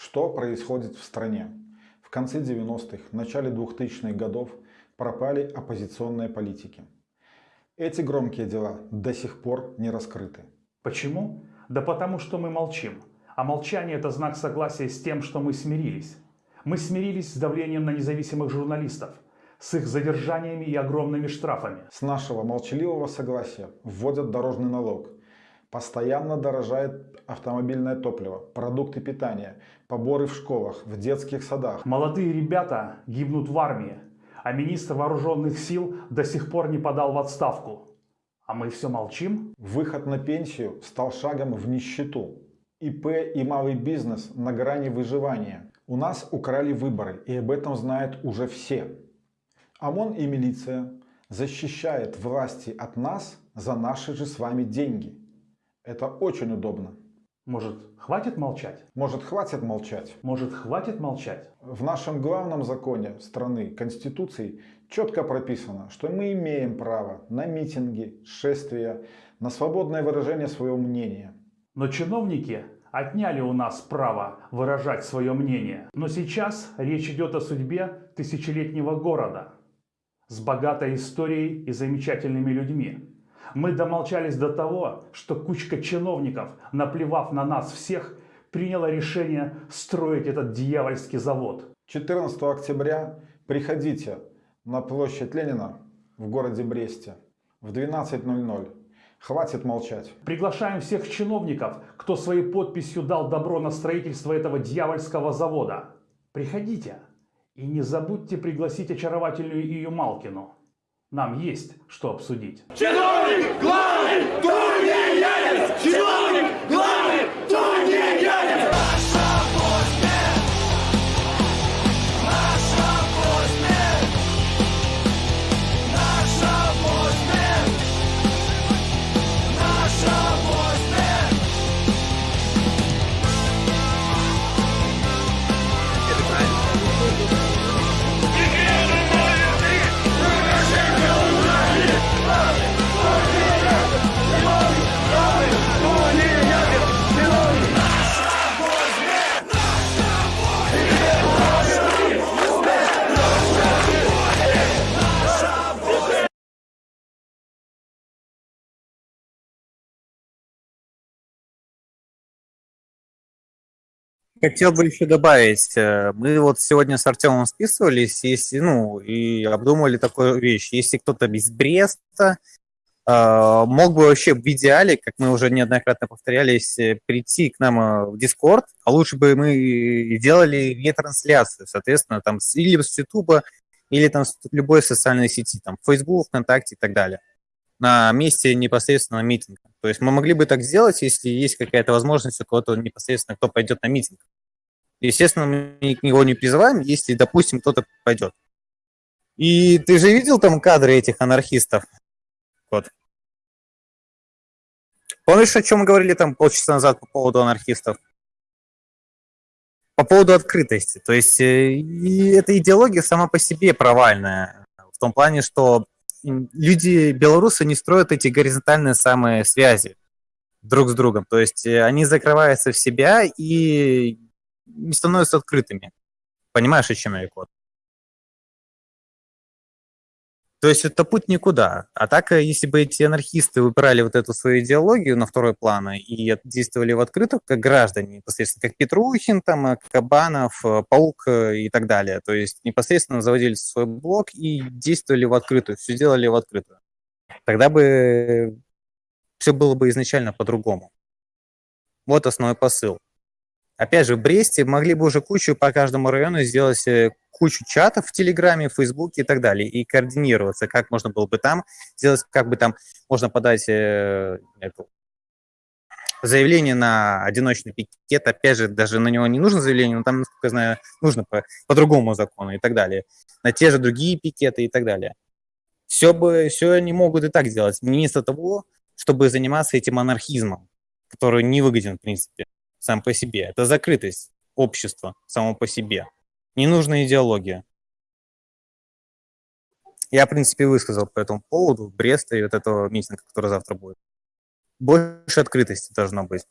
Что происходит в стране? В конце 90-х, начале 2000-х годов пропали оппозиционные политики. Эти громкие дела до сих пор не раскрыты. Почему? Да потому что мы молчим. А молчание это знак согласия с тем, что мы смирились. Мы смирились с давлением на независимых журналистов, с их задержаниями и огромными штрафами. С нашего молчаливого согласия вводят дорожный налог – Постоянно дорожает автомобильное топливо, продукты питания, поборы в школах, в детских садах. Молодые ребята гибнут в армии, а министр вооруженных сил до сих пор не подал в отставку. А мы все молчим? Выход на пенсию стал шагом в нищету. ИП и малый бизнес на грани выживания. У нас украли выборы, и об этом знают уже все. ОМОН и милиция защищают власти от нас за наши же с вами деньги. Это очень удобно. Может, хватит молчать? Может, хватит молчать? Может, хватит молчать? В нашем главном законе страны, Конституции, четко прописано, что мы имеем право на митинги, шествия, на свободное выражение своего мнения. Но чиновники отняли у нас право выражать свое мнение. Но сейчас речь идет о судьбе тысячелетнего города с богатой историей и замечательными людьми. Мы домолчались до того, что кучка чиновников, наплевав на нас всех, приняла решение строить этот дьявольский завод. 14 октября приходите на площадь Ленина в городе Бресте в 12.00. Хватит молчать. Приглашаем всех чиновников, кто своей подписью дал добро на строительство этого дьявольского завода. Приходите. И не забудьте пригласить очаровательную Ию Малкину. Нам есть что обсудить. Чиновник главный, Хотел бы еще добавить, э, мы вот сегодня с Артемом списывались, если, ну, и обдумывали такую вещь. Если кто-то из Бреста э, мог бы вообще в идеале, как мы уже неоднократно повторялись, э, прийти к нам в Discord, а лучше бы мы делали не трансляцию, соответственно, там или с YouTube, или там с любой социальной сети, там Facebook, ВКонтакте и так далее, на месте непосредственно митинга. То есть мы могли бы так сделать, если есть какая-то возможность у кого-то непосредственно, кто пойдет на митинг. Естественно, мы его не призываем, если, допустим, кто-то пойдет. И ты же видел там кадры этих анархистов? Вот. Помнишь, о чем мы говорили там полчаса назад по поводу анархистов? По поводу открытости. То есть э, и эта идеология сама по себе провальная. В том плане, что люди, белорусы, не строят эти горизонтальные самые связи друг с другом. То есть э, они закрываются в себя и не становятся открытыми. Понимаешь, о чем я, Кот? То есть это путь никуда. А так, э, если бы эти анархисты выбирали вот эту свою идеологию на второй план и действовали в открытую, как граждане, непосредственно как Петрухин, там, э, Кабанов, э, Паук и так далее, то есть непосредственно заводили свой блок и действовали в открытую, все делали в открытую, тогда бы все было бы изначально по-другому. Вот основной посыл. Опять же, в Бресте могли бы уже кучу по каждому району сделать э, кучу чатов в Телеграме, в Фейсбуке и так далее, и координироваться, как можно было бы там сделать, как бы там можно подать э, заявление на одиночный пикет, опять же, даже на него не нужно заявление, но там, насколько я знаю, нужно по, по другому закону и так далее, на те же другие пикеты и так далее. Все, бы, все они могут и так делать, вместо того, чтобы заниматься этим анархизмом, который не выгоден, в принципе сам по себе. Это закрытость общества само по себе. Не нужна идеология. Я, в принципе, высказал по этому поводу Бреста и вот этого митинга, который завтра будет. Больше открытости должно быть.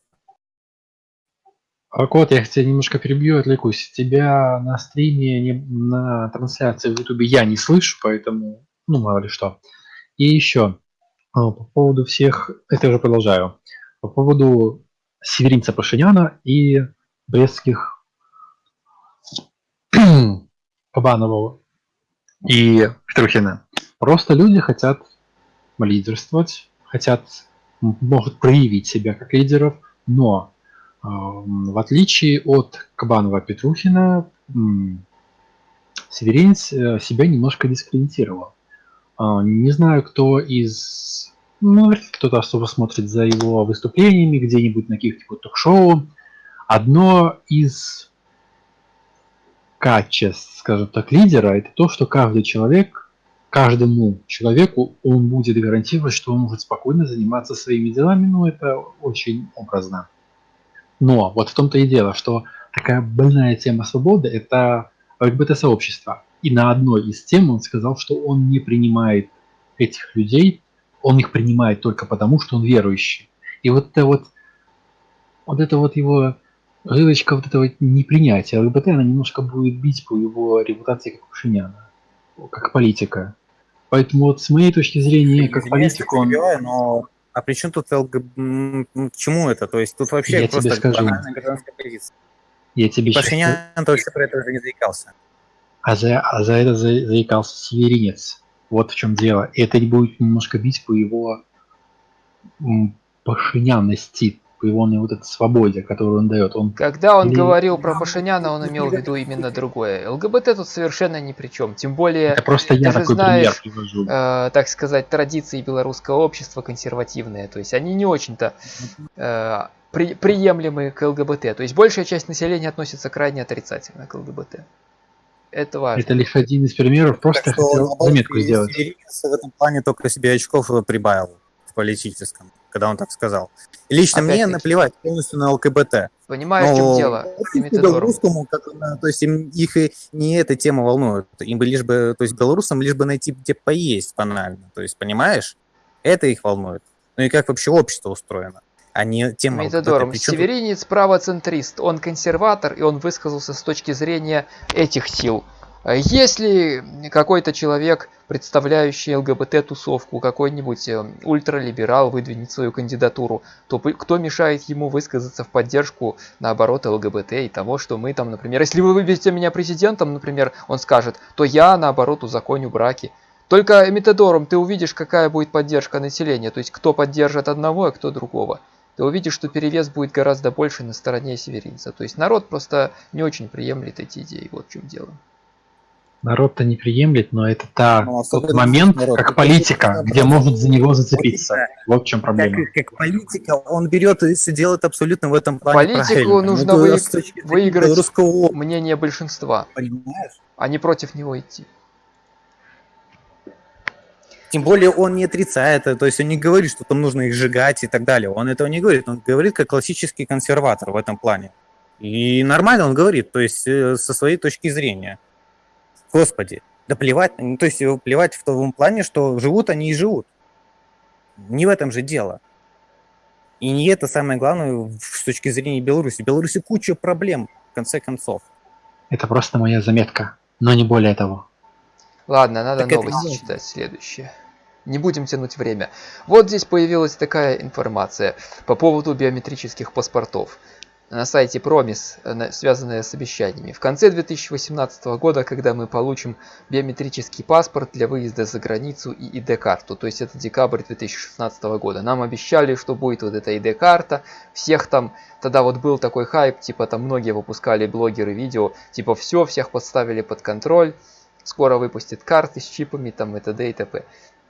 А, Кот, я тебя немножко перебью, отвлекусь. Тебя на стриме, не- на трансляции в Ютубе я не слышу, поэтому, ну, мало ли что. И еще, а, по поводу всех, это уже продолжаю, по поводу Северинца Пашиняна и брестских Кабанова и Петрухина. Просто люди хотят лидерствовать, хотят, могут проявить себя как лидеров, но Ам, В отличие от Кабанова Петрухина, м, Северинец э, себя немножко дискредитировал. А, Не знаю, кто из... Ну, кто-то особо смотрит за его выступлениями где-нибудь на каких-нибудь ток-шоу. Одно из качеств, скажем так, лидера, это то, что каждый человек, каждому человеку он будет гарантировать, что он может спокойно заниматься своими делами, ну, это очень образно. Но вот в том-то и дело, что такая больная тема свободы – это ЛГБТ-сообщество. И на одной из тем он сказал, что он не принимает этих людей, он их принимает только потому, что он верующий. И вот это вот, вот это вот его жилочка вот этого непринятия ЛГБТ, она немножко будет бить по его репутации как Пашиняна, как политика. Поэтому вот с моей точки зрения, как политик, он... но а при чем тут м, К чему это? То есть тут вообще Я просто тебе скажу. банальная гражданская позиция. Я тебе Пашинян вообще про это уже не заикался. А за, а за это за- заикался северинец. Вот в чем дело. И это будет немножко бить по его пашинянности, по его ну, вот этой свободе, которую он дает. Он Когда он Или- говорил про Пашиняна, он имел в виду именно другое. ЛГБТ тут совершенно ни при чем. Тем более, это просто я такой знаешь, пример привожу. э, так сказать, традиции белорусского общества консервативные. То есть они не очень-то э, при- приемлемы к ЛГБТ. То есть большая часть населения относится крайне отрицательно к ЛГБТ. Это важно. Это лишь один из примеров. Просто Так что, хотел наоборот, заметку сделать. В этом плане только себе очков прибавил в политическом, когда он так сказал. И лично мне Опять-таки. наплевать полностью на ЛКБТ. Понимаешь, в чем Но дело? белорусскому, как, то есть им, их и не эта тема волнует. Им бы лишь бы, то есть белорусам лишь бы найти где поесть банально. То есть, понимаешь? Это их волнует. Ну и как вообще общество устроено, не тема ЛГБТ. Методором. Причем Северинец правоцентрист, он консерватор, и он высказался с точки зрения этих сил. Если какой-то человек, представляющий ЛГБТ-тусовку, какой-нибудь э, ультралиберал выдвинет свою кандидатуру, то кто мешает ему высказаться в поддержку, наоборот, ЛГБТ и того, что мы там, например, если вы выберете меня президентом, например, он скажет, то я, наоборот, узаконю браки. Только методором ты увидишь, какая будет поддержка населения, то есть кто поддержит одного, а кто другого ты увидишь, что перевес будет гораздо больше на стороне северинца. То есть народ просто не очень приемлет эти идеи. Вот в чем дело. Народ-то не приемлет, но это та, Ну, тот особенно момент, народ. как Это политика, где может за него зацепиться. Вот в чем проблема. Как, как политика, он берет и все делает абсолютно в этом плане Политику правильно. нужно Ну, вы- выиграть. Мнение большинства, понимаешь? а не против него идти. Тем более он не отрицает это, то есть он не говорит, что там нужно их сжигать и так далее. Он этого не говорит, он говорит как классический консерватор в этом плане. И нормально он говорит, то есть э, со своей точки зрения. Господи, да плевать, ну, то есть его плевать в том плане, что живут они и живут. Не в этом же дело. И не это самое главное с точки зрения Беларуси. В Беларуси куча проблем, в конце концов. Это просто моя заметка, но не более того. Ладно, надо Так новости читать следующее. Не будем тянуть время. Вот здесь появилась такая информация по поводу биометрических паспортов на сайте Promis, на- связанная с обещаниями. В конце 2018 года, когда мы получим биометрический паспорт для выезда за границу и ID-карту, то есть это декабрь 2016 года, нам обещали, что будет вот эта ID-карта, всех там, тогда вот был такой хайп, типа там многие выпускали блогеры видео, типа все, всех подставили под контроль, скоро выпустят карты с чипами там и т.д. и т.п.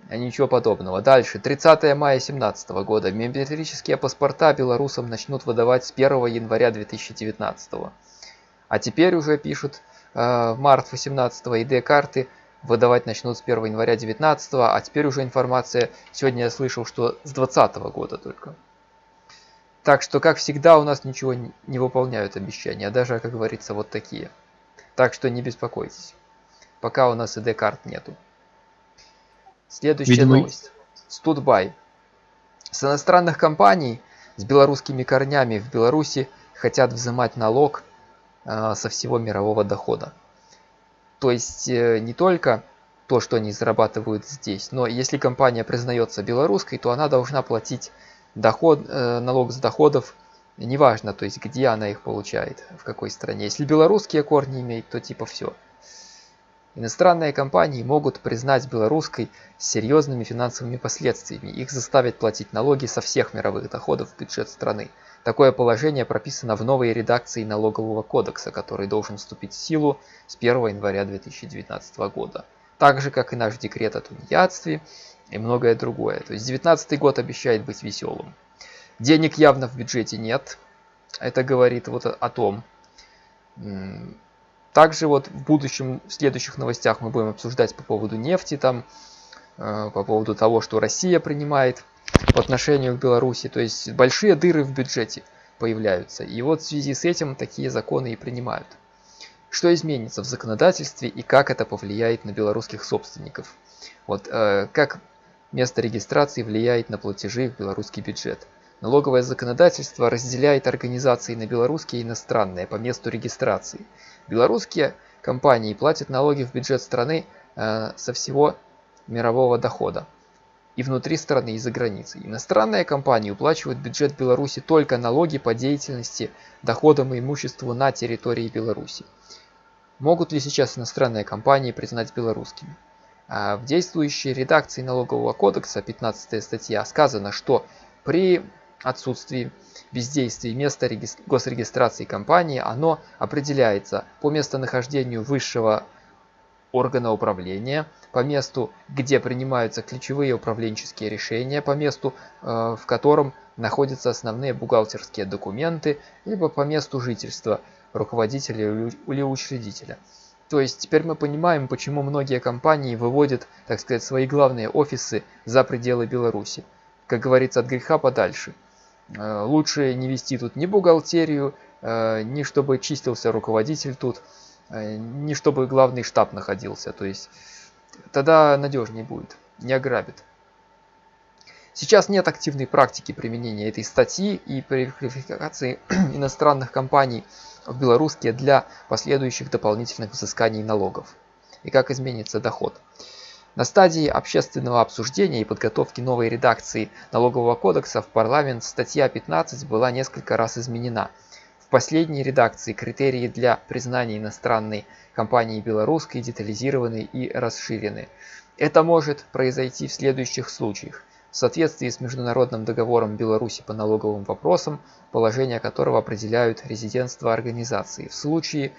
А ничего подобного. Дальше. 30 мая 2017 года. Биометрические паспорта белорусам начнут выдавать с 1 января 2019. А теперь уже пишут, э, в март 18 ID-карты выдавать начнут с 1 января 2019, а теперь уже информация, сегодня я слышал, что с 2020 года только. Так что, как всегда, у нас ничего не не выполняют обещания, даже, как говорится, вот такие. Так что не беспокойтесь. Пока у нас ID-карт нету. Следующая Видимо, новость. Студбай. С иностранных компаний с белорусскими корнями в Беларуси хотят взимать налог э, со всего мирового дохода. То есть э, не только то, что они зарабатывают здесь, но если компания признается белорусской, то она должна платить доход, э, налог с доходов, неважно, то есть где она их получает, в какой стране. Если белорусские корни имеет, то типа все. Иностранные компании могут признать белорусской с серьезными финансовыми последствиями. Их заставят платить налоги со всех мировых доходов в бюджет страны. Такое положение прописано в новой редакции налогового кодекса, который должен вступить в силу с 1 января 2019 года. Так же, как и наш декрет о тунеядстве и многое другое. То есть 2019 год обещает быть веселым. Денег явно в бюджете нет. Это говорит вот о том. Также вот в будущем, в следующих новостях мы будем обсуждать по поводу нефти, там, э, по поводу того, что Россия принимает по отношению к Беларуси. То есть большие дыры в бюджете появляются. И вот в связи с этим такие законы и принимают. Что изменится в законодательстве и как это повлияет на белорусских собственников? Вот э, как место регистрации влияет на платежи в белорусский бюджет. Налоговое законодательство разделяет организации на белорусские и иностранные по месту регистрации. Белорусские компании платят налоги в бюджет страны э, со всего мирового дохода и внутри страны и за границей. Иностранные компании уплачивают бюджет Беларуси только налоги по деятельности, доходам и имуществу на территории Беларуси. Могут ли сейчас иностранные компании признать белорусскими? А в действующей редакции налогового кодекса 15 статья сказано, что при отсутствии бездействии места госрегистрации компании, оно определяется по местонахождению высшего органа управления, по месту, где принимаются ключевые управленческие решения, по месту, э, в котором находятся основные бухгалтерские документы, либо по месту жительства руководителя или учредителя. То есть теперь мы понимаем, почему многие компании выводят, так сказать, свои главные офисы за пределы Беларуси. Как говорится, от греха подальше – лучше не вести тут ни бухгалтерию, э, ни чтобы чистился руководитель тут, э, ни чтобы главный штаб находился. То есть тогда надежнее будет, не ограбит. Сейчас нет активной практики применения этой статьи и переквалификации иностранных компаний в белорусские для последующих дополнительных взысканий налогов. И как изменится доход. На стадии общественного обсуждения и подготовки новой редакции налогового кодекса в парламент статья 15 была несколько раз изменена. В последней редакции критерии для признания иностранной компании белорусской детализированы и расширены. Это может произойти в следующих случаях. В соответствии с международным договором Беларуси по налоговым вопросам, положения которого определяют резидентство организации. В случае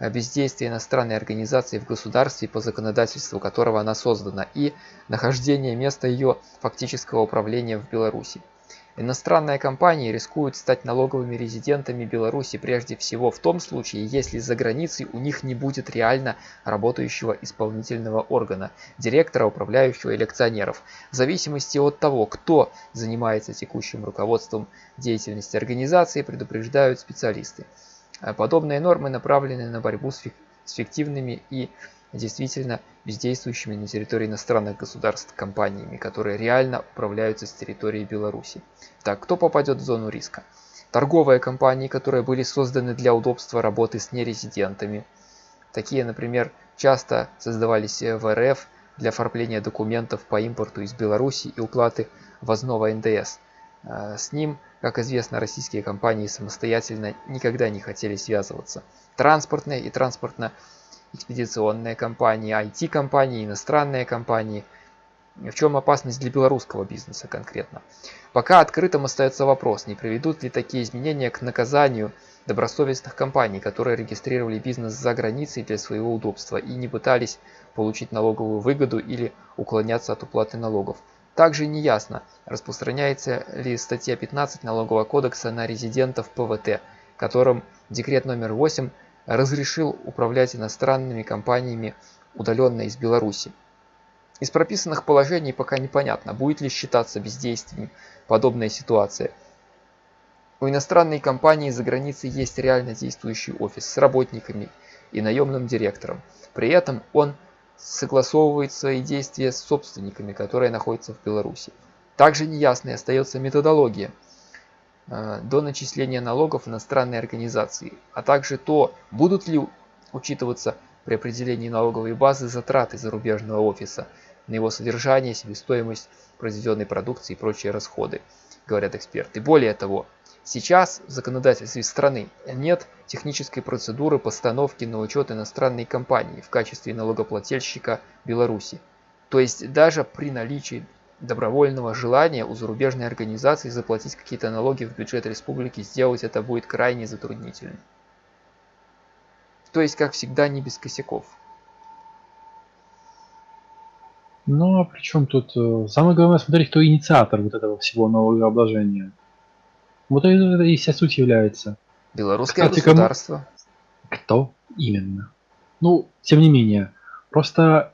бездействие иностранной организации в государстве, по законодательству которого она создана, и нахождение места ее фактического управления в Беларуси. Иностранные компании рискуют стать налоговыми резидентами Беларуси прежде всего в том случае, если за границей у них не будет реально работающего исполнительного органа, директора, управляющего или акционеров, в зависимости от того, кто занимается текущим руководством деятельности организации, предупреждают специалисты. А подобные нормы направлены на борьбу с фиктивными и действительно бездействующими на территории иностранных государств компаниями, которые реально управляются с территории Беларуси. Так, кто попадет в зону риска? Торговые компании, которые были созданы для удобства работы с нерезидентами. Такие, например, часто создавались в РФ для оформления документов по импорту из Беларуси и уплаты ввозного НДС. А, с ним как известно, российские компании самостоятельно никогда не хотели связываться. Транспортные и транспортно-экспедиционные компании, IT-компании, иностранные компании. В чем опасность для белорусского бизнеса конкретно? Пока открытым остается вопрос, не приведут ли такие изменения к наказанию добросовестных компаний, которые регистрировали бизнес за границей для своего удобства и не пытались получить налоговую выгоду или уклоняться от уплаты налогов. Также неясно, распространяется ли статья 15 Налогового кодекса на резидентов ПВТ, которым декрет номер 8 разрешил управлять иностранными компаниями удаленно из Беларуси. Из прописанных положений пока непонятно, будет ли считаться бездействием подобная ситуация. У иностранной компании за границей есть реально действующий офис с работниками и наемным директором. При этом он согласовывает свои действия с собственниками, которые находятся в Беларуси. Также неясной остается методология э, до начисления налогов иностранной организации, а также то, будут ли учитываться при определении налоговой базы затраты зарубежного офиса на его содержание, себестоимость произведенной продукции и прочие расходы, говорят эксперты. Более того, сейчас в законодательстве страны нет технической процедуры постановки на учет иностранной компании в качестве налогоплательщика Беларуси. То есть даже при наличии добровольного желания у зарубежной организации заплатить какие-то налоги в бюджет республики, сделать это будет крайне затруднительно. То есть, как всегда, не без косяков. Ну, а при чем тут... э, Самое главное смотреть, кто инициатор вот этого всего налогообложения. Вот это, и вся суть является. Белорусское Кстати, кому- государство. Кто именно? Ну, тем не менее, просто,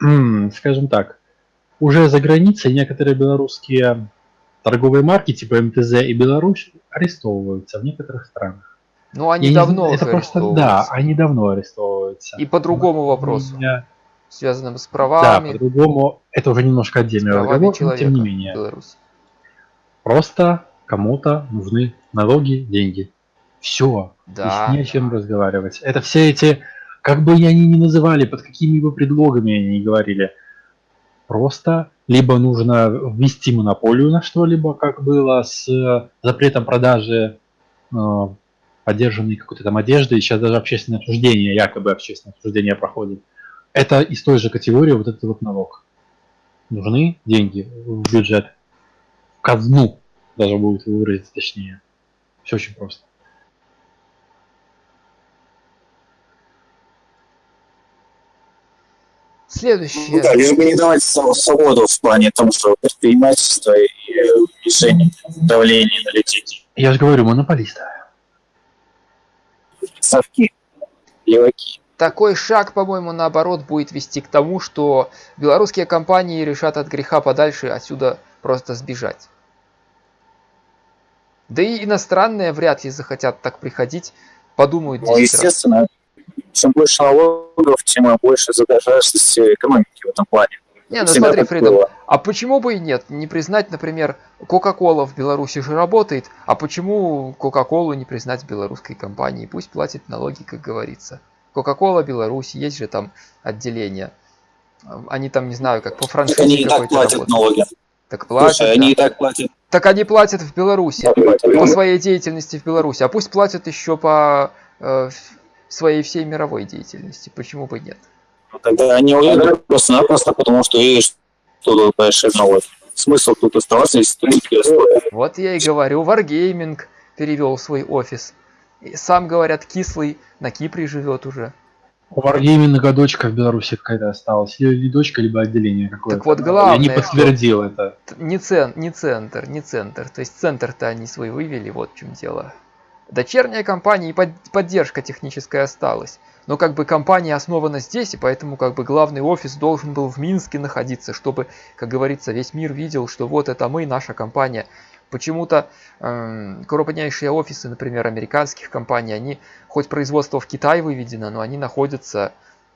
скажем так, уже за границей некоторые белорусские торговые марки типа МТЗ и Беларусь арестовываются в некоторых странах. Ну, они Я не давно уже это просто да, они давно арестовываются. И по другому вопросу, Меня- связанному с Да, правами, по-другому это уже немножко отдельный разговор, но тем не менее. Беларуси. Просто кому-то нужны налоги, деньги. Все. Да. не о чем разговаривать. Это все эти, как бы они ни называли, под какими бы предлогами они ни говорили, просто либо нужно ввести монополию на что-либо, как было с э, запретом продажи э, поддержанной какой-то там одежды, и сейчас даже общественное обсуждение, якобы общественное обсуждение проходит. Это из той же категории вот этот вот налог. Нужны деньги в бюджет, в казну, даже будет выразиться точнее. Все очень просто. Следующее. Ну да, лишь бы не давать св- свободу в плане того, что предпринимательство и уменьшение давления на людей. Я же говорю, монополисты. Совки, леваки. Такой шаг, по-моему, наоборот, будет вести к тому, что белорусские компании решат от греха подальше отсюда просто сбежать. Да и иностранные вряд ли захотят так приходить, подумают Ну, 10 раз. естественно, чем больше налогов, тем больше задолженности экономики в этом плане. Не, ну Всегда смотри, Фридом, было. а почему бы и нет? Не признать, например, Кока-Кола в Беларуси же работает, а почему Кока-Колу не признать белорусской компанией? Пусть платит налоги, как говорится. Кока-Кола Беларусь, есть же там отделение. Они там, не знаю, как по франшизе они и так платят работают. налоги. Так платят, Слушай, они да. и так платят. Так они платят в Беларуси по своей деятельности в Беларуси, а пусть платят еще по э, своей всей мировой деятельности. Почему бы нет? Тогда они уедут просто-напросто, потому что тут большие налоги. Смысл тут оставаться, если тут такие условия. Вот я и говорю, Wargaming перевел свой офис. И сам, говорят, кислый на Кипре живет уже. У Wargaming дочка в Беларуси какая-то осталась. Или не дочка, либо отделение какое-то. Так вот, Я главное, не что- подтвердил это. Т- Не, цен, не центр, не центр. То есть центр-то они свой вывели, вот в чем дело. Дочерняя компания и под- поддержка техническая осталась. Но как бы компания основана здесь, и поэтому как бы главный офис должен был в Минске находиться, чтобы, как говорится, весь мир видел, что вот это мы, наша компания. Почему-то эм, крупнейшие офисы, например, американских компаний, они, хоть производство в Китай выведено, но они находятся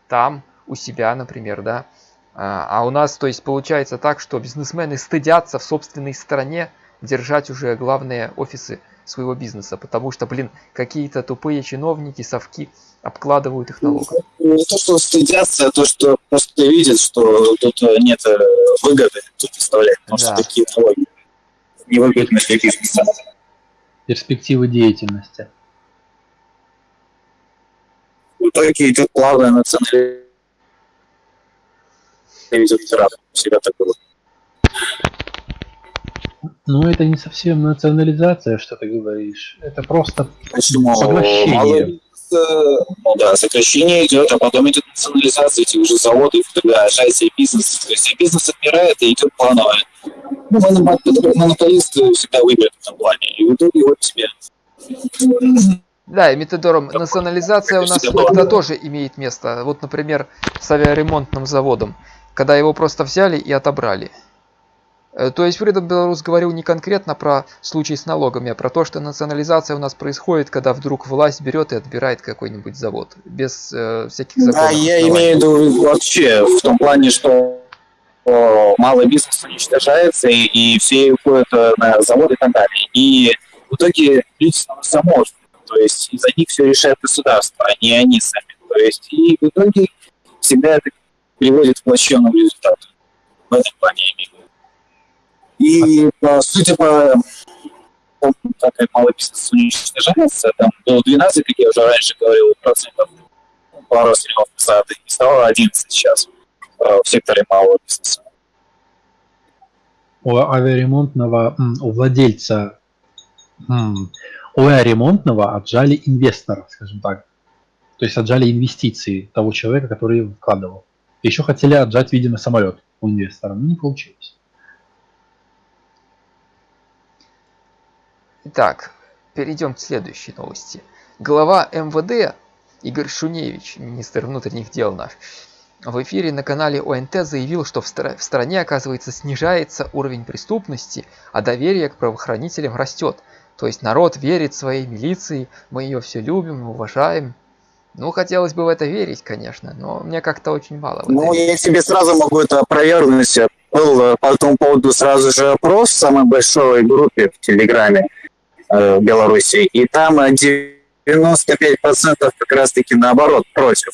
там, у себя, например, да. А а у нас, то есть, получается так, что бизнесмены стыдятся в собственной стране держать уже главные офисы своего бизнеса, потому что, блин, какие-то тупые чиновники, совки обкладывают их налогом. Не то, что стыдятся, а то, что просто видят, что тут э, нет э, выгоды тут представлять, потому Да. что такие налоги невыгодны для бизнеса. Перспективы деятельности. В итоге идет плавная национализация. Ведет пиратов. Всегда так было. Но это не совсем национализация, что ты говоришь. Это просто Почему? Поглощение. Ну да, сокращение идет, а потом идет национализация этих уже заводов, когда ажиотия бизнес, то есть бизнес отмирает и идет плановое. Ну, монополисты монополисты всегда выиграют в этом плане, и в итоге вот тебе. Да, и методором национализация у нас иногда тоже имеет место. Вот, например, с авиаремонтным заводом, когда его просто взяли и отобрали. Э, То есть Фридом Беларус говорил не конкретно про случай с налогами, а про то, что национализация у нас происходит, когда вдруг власть берет и отбирает какой-нибудь завод. Без э, всяких Да, законов. я оснований. имею в виду вообще в том плане, что о, малый бизнес уничтожается, и, и все уходят э, на заводы и так далее. И в итоге люди становятся замороженными. То есть из-за них все решает государство, а не они сами. То есть и в итоге всегда это приводит к плачевному результату. В этом плане. И по, судя по тому, как малый бизнес уничтожается, там было 12, как я уже раньше говорил, процентов пару стрелов назад, и стало 11 сейчас в секторе малого бизнеса. У авиаремонтного, у владельца, у авиаремонтного отжали инвестора, скажем так. То есть отжали инвестиции того человека, который вкладывал. Еще хотели отжать, видимо, самолет у инвестора, но не получилось. Итак, перейдем к следующей новости. Глава МВД Игорь Шуневич, министр внутренних дел наш, в эфире на канале ОНТ заявил, что в, стра- в стране, оказывается, снижается уровень преступности, а доверие к правоохранителям растет. То есть народ верит своей милиции, мы ее все любим, уважаем. Ну, хотелось бы в это верить, конечно, но мне как-то очень мало. Ну, я тебе сразу могу это опровергнуть. Был э, по этому поводу сразу же опрос в самой большой группе в Телеграме э, в Беларуси, и там э, 95% как раз-таки наоборот против.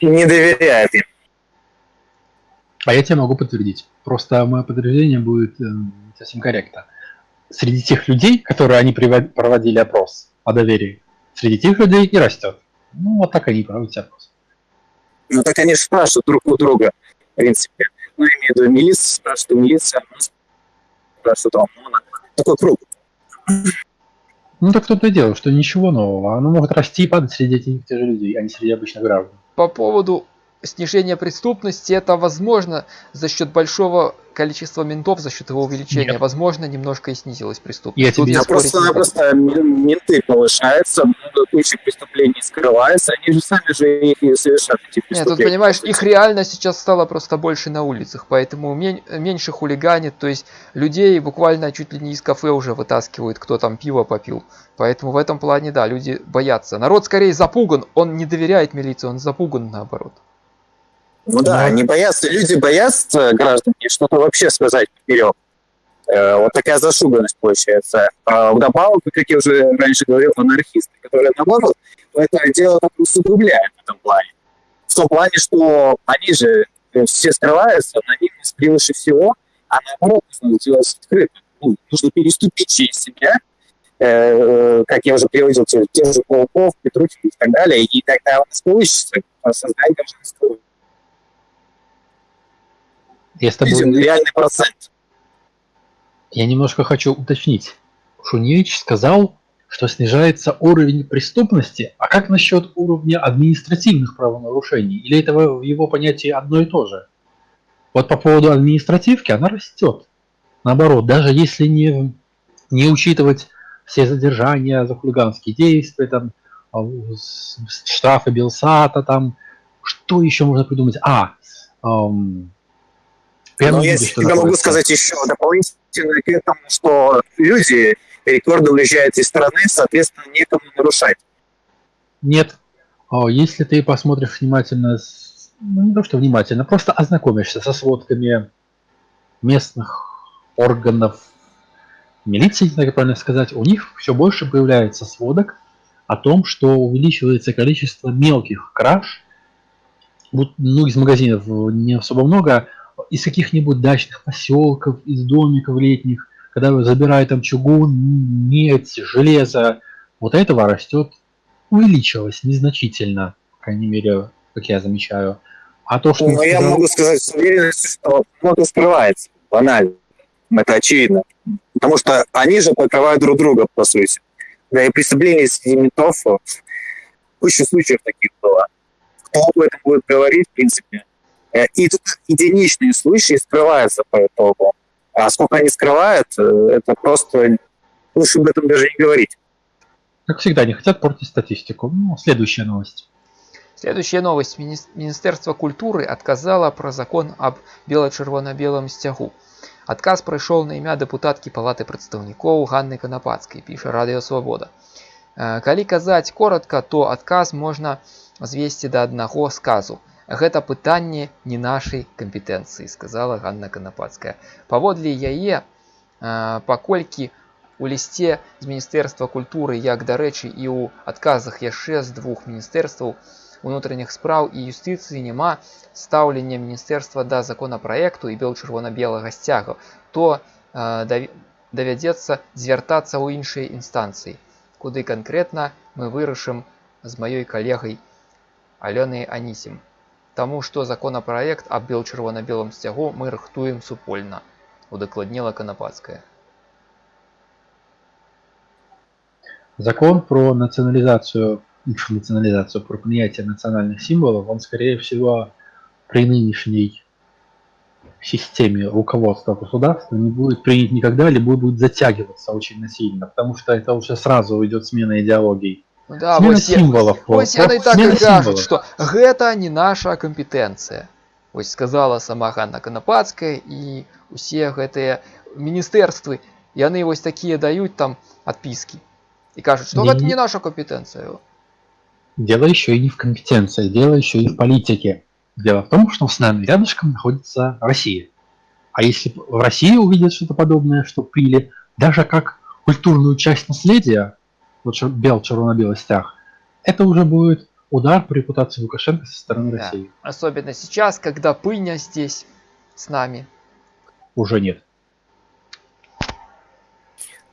Не доверяют им. А я тебе могу подтвердить. Просто мое подтверждение будет э, совсем корректно. Среди тех людей, которые они проводили опрос о доверии, среди тех людей и растет. Ну, вот так они проводят опрос. Ну, так они же спрашивают друг у друга, в принципе. Ну, я имею в виду, милиция спрашивает, у милиции, а нас спрашивает у ОМОНа. Такой круг. Ну, так тут и дело, что ничего нового. Оно может расти и падать среди этих тех же людей, а не среди обычных граждан. По поводу снижения преступности, это возможно за счет большого количества ментов, за счет его увеличения. Нет. Возможно, немножко и снизилась преступность. Я Тут тебе- я спорить не м- менты повышаются, много куча преступлений скрывается, они же сами же их и совершают, эти Нет, преступления. тут понимаешь, их реально сейчас стало просто больше на улицах, поэтому мен- меньше хулиганит, то есть людей буквально чуть ли не из кафе уже вытаскивают, кто там пиво попил. Поэтому в этом плане, да, люди боятся. Народ скорее запуган, он не доверяет милиции, он запуган наоборот. Ну да, Да. они боятся, люди боятся граждане что-то вообще сказать вперед. Вот такая зашуганность получается. А вдобавок, как я уже раньше говорил, анархисты, которые наоборот это дело так усугубляют в этом плане. В том плане, что они же э, все скрываются, анонимность превыше всего, а наоборот нужно делать открыто. Ну, нужно переступить через себя, э, как я уже приводил, те- тех же Пауков, Петрухин и так далее, и тогда у нас получится создать гражданскую Я с тобой видим реальный процент. Я немножко хочу уточнить. Шуневич сказал, что снижается уровень преступности, а как насчет уровня административных правонарушений? Или это в его понятии одно и то же? Вот по поводу административки она растет. Наоборот, даже если не, не учитывать все задержания за хулиганские действия, там, а, штрафы Белсата, там, что еще можно придумать? А, эм, прямо Но я могу сказать еще дополнительно к этому, что люди рекордно уезжают из страны, соответственно, некому нарушать. Нет. А Если ты посмотришь внимательно, ну не то что внимательно, просто ознакомишься со сводками местных органов милиции, как правильно сказать, у них все больше появляется сводок о том, что увеличивается количество мелких краж, ну, из магазинов не особо много, из каких-нибудь дачных поселков, из домиков летних, когда забирают там чугун, медь, железо, вот этого растет увеличилось незначительно, по крайней мере, как я замечаю. А то, что... Но я сказал- могу сказать с уверенностью, что много скрывается. Банально. Это очевидно. Потому что они же покрывают друг друга, по сути. Да и преступления среди ментов, куча случаев таких было. Кто об этом будет говорить, в принципе. Э, И тут единичные случаи скрываются по итогу. А сколько они скрывают, э, это просто лучше об этом даже не говорить. Как всегда, не хотят портить статистику. Ну, следующая новость. Следующая новость. Мини- Министерство культуры отказало про закон об бело-червоно-белом сцягу. Адказ прайшоў на імя дэпутаткі палаты прадстаўнікоў Ганны Канапацкай, піша Радыё Свабода. Э, Калі казаць коротка, то адказ можна звесці да аднаго сказу. Гэта пытанне не нашай кампетэнцыі, сказала Ганна Канапацкая. Паводле яе, э, паколькі У лісце з міністэрства культуры як дарэчы і ў адказах яшчэ з двух міністэрстваў унутраных спраў і юстыцыі няма стаўлення міністэрства да законапраекту і бел-чырвона-белага сцяга, то э, дав- давядзецца звяртацца ў іншыя інстанцыі, куды канкрэтна мы вырашым з маёй калегай Алёнай Анісім. Таму што законапраект аб бел-чырвона-белым сцягу мы рыхтуем супольна, удакладніла Канапацкая. Закон про национализацию, национализацию, про принятие национальных символов, он, скорее всего, при нынешней системе руководства государства не будет принят никогда, либо будет затягиваться очень сильно, потому что это уже сразу идет смена идеологий. Ну Да, смена вось, я- символов. вось просто яны так смена і кажуць, символов. што гэта не наша кампетэнцыя. Вось сказала сама Ганна Канапацкая і усе гэтыя міністэрствы, яны вось такія даюць там адпіскі і кажуць, што Не- гэта не наша кампетэнцыя. Дело еще и не в компетенции, дело еще и в политике. Дело в том, что с нами рядышком находится Россия. А если в России увидят что-то подобное, что приняли даже как культурную часть наследия, вот чер- бел, червоно-белый стяг, это уже будет удар по репутации Лукашенко со стороны Да. России. Особенно сейчас, когда пыня здесь с нами. Уже нет.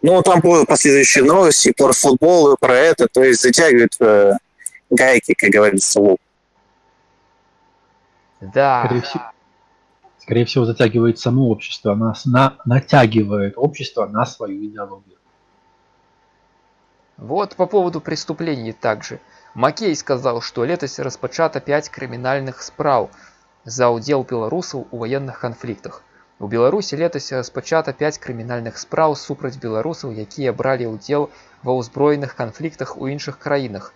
Ну, там будут последующие новости про футбол и про это, то есть затягивают э, гайки, как говорится, лоб. Да. Скорее всего, скорее всего, затягивает само общество, нас на, натягивает общество на свою идеологию. Вот по поводу преступлений также. Макей сказал, что летась распачата 5 крымінальных спраў за ўдзел беларусаў у ваенных канфліктах. У Беларусі летась распачата 5 крымінальных спраў супраць беларусаў, якія бралі ўдзел ва ўзброеных канфліктах у іншых краінах.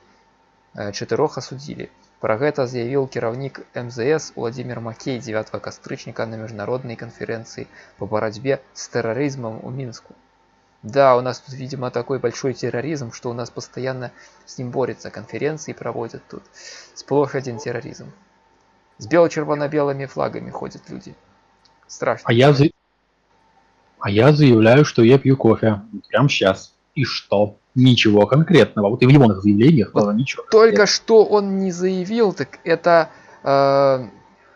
Э, Чатырох асудзілі. Пра гэта заявіў кіраўнік МЗС Владимир Макей 9 кастрычніка на міжнароднай канферэнцыі по барацьбе с терроризмом у Минску. Да, у нас тут, видимо, такой большой терроризм, что у нас постоянно с ним борются, конференции проводят тут. Сплошь один терроризм. С бело-червоно-белыми флагами ходят люди. Страшно. А я, за- а я заявляю, что я пью кофе. Прямо сейчас. И что? Ничего конкретного. Вот и в его заявлениях было ничего. Только что он не заявил, так это э,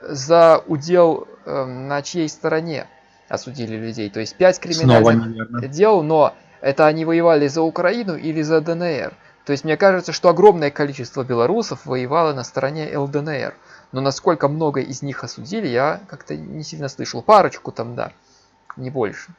за удел э, на чьей стороне осудили людей. То есть пять криминальных дел, но это они воевали за Украину или за ДНР. То есть мне кажется, что огромное количество белорусов воевало на стороне ЛДНР. Но насколько много из них осудили, я как-то не сильно слышал. Парочку там, да, не больше.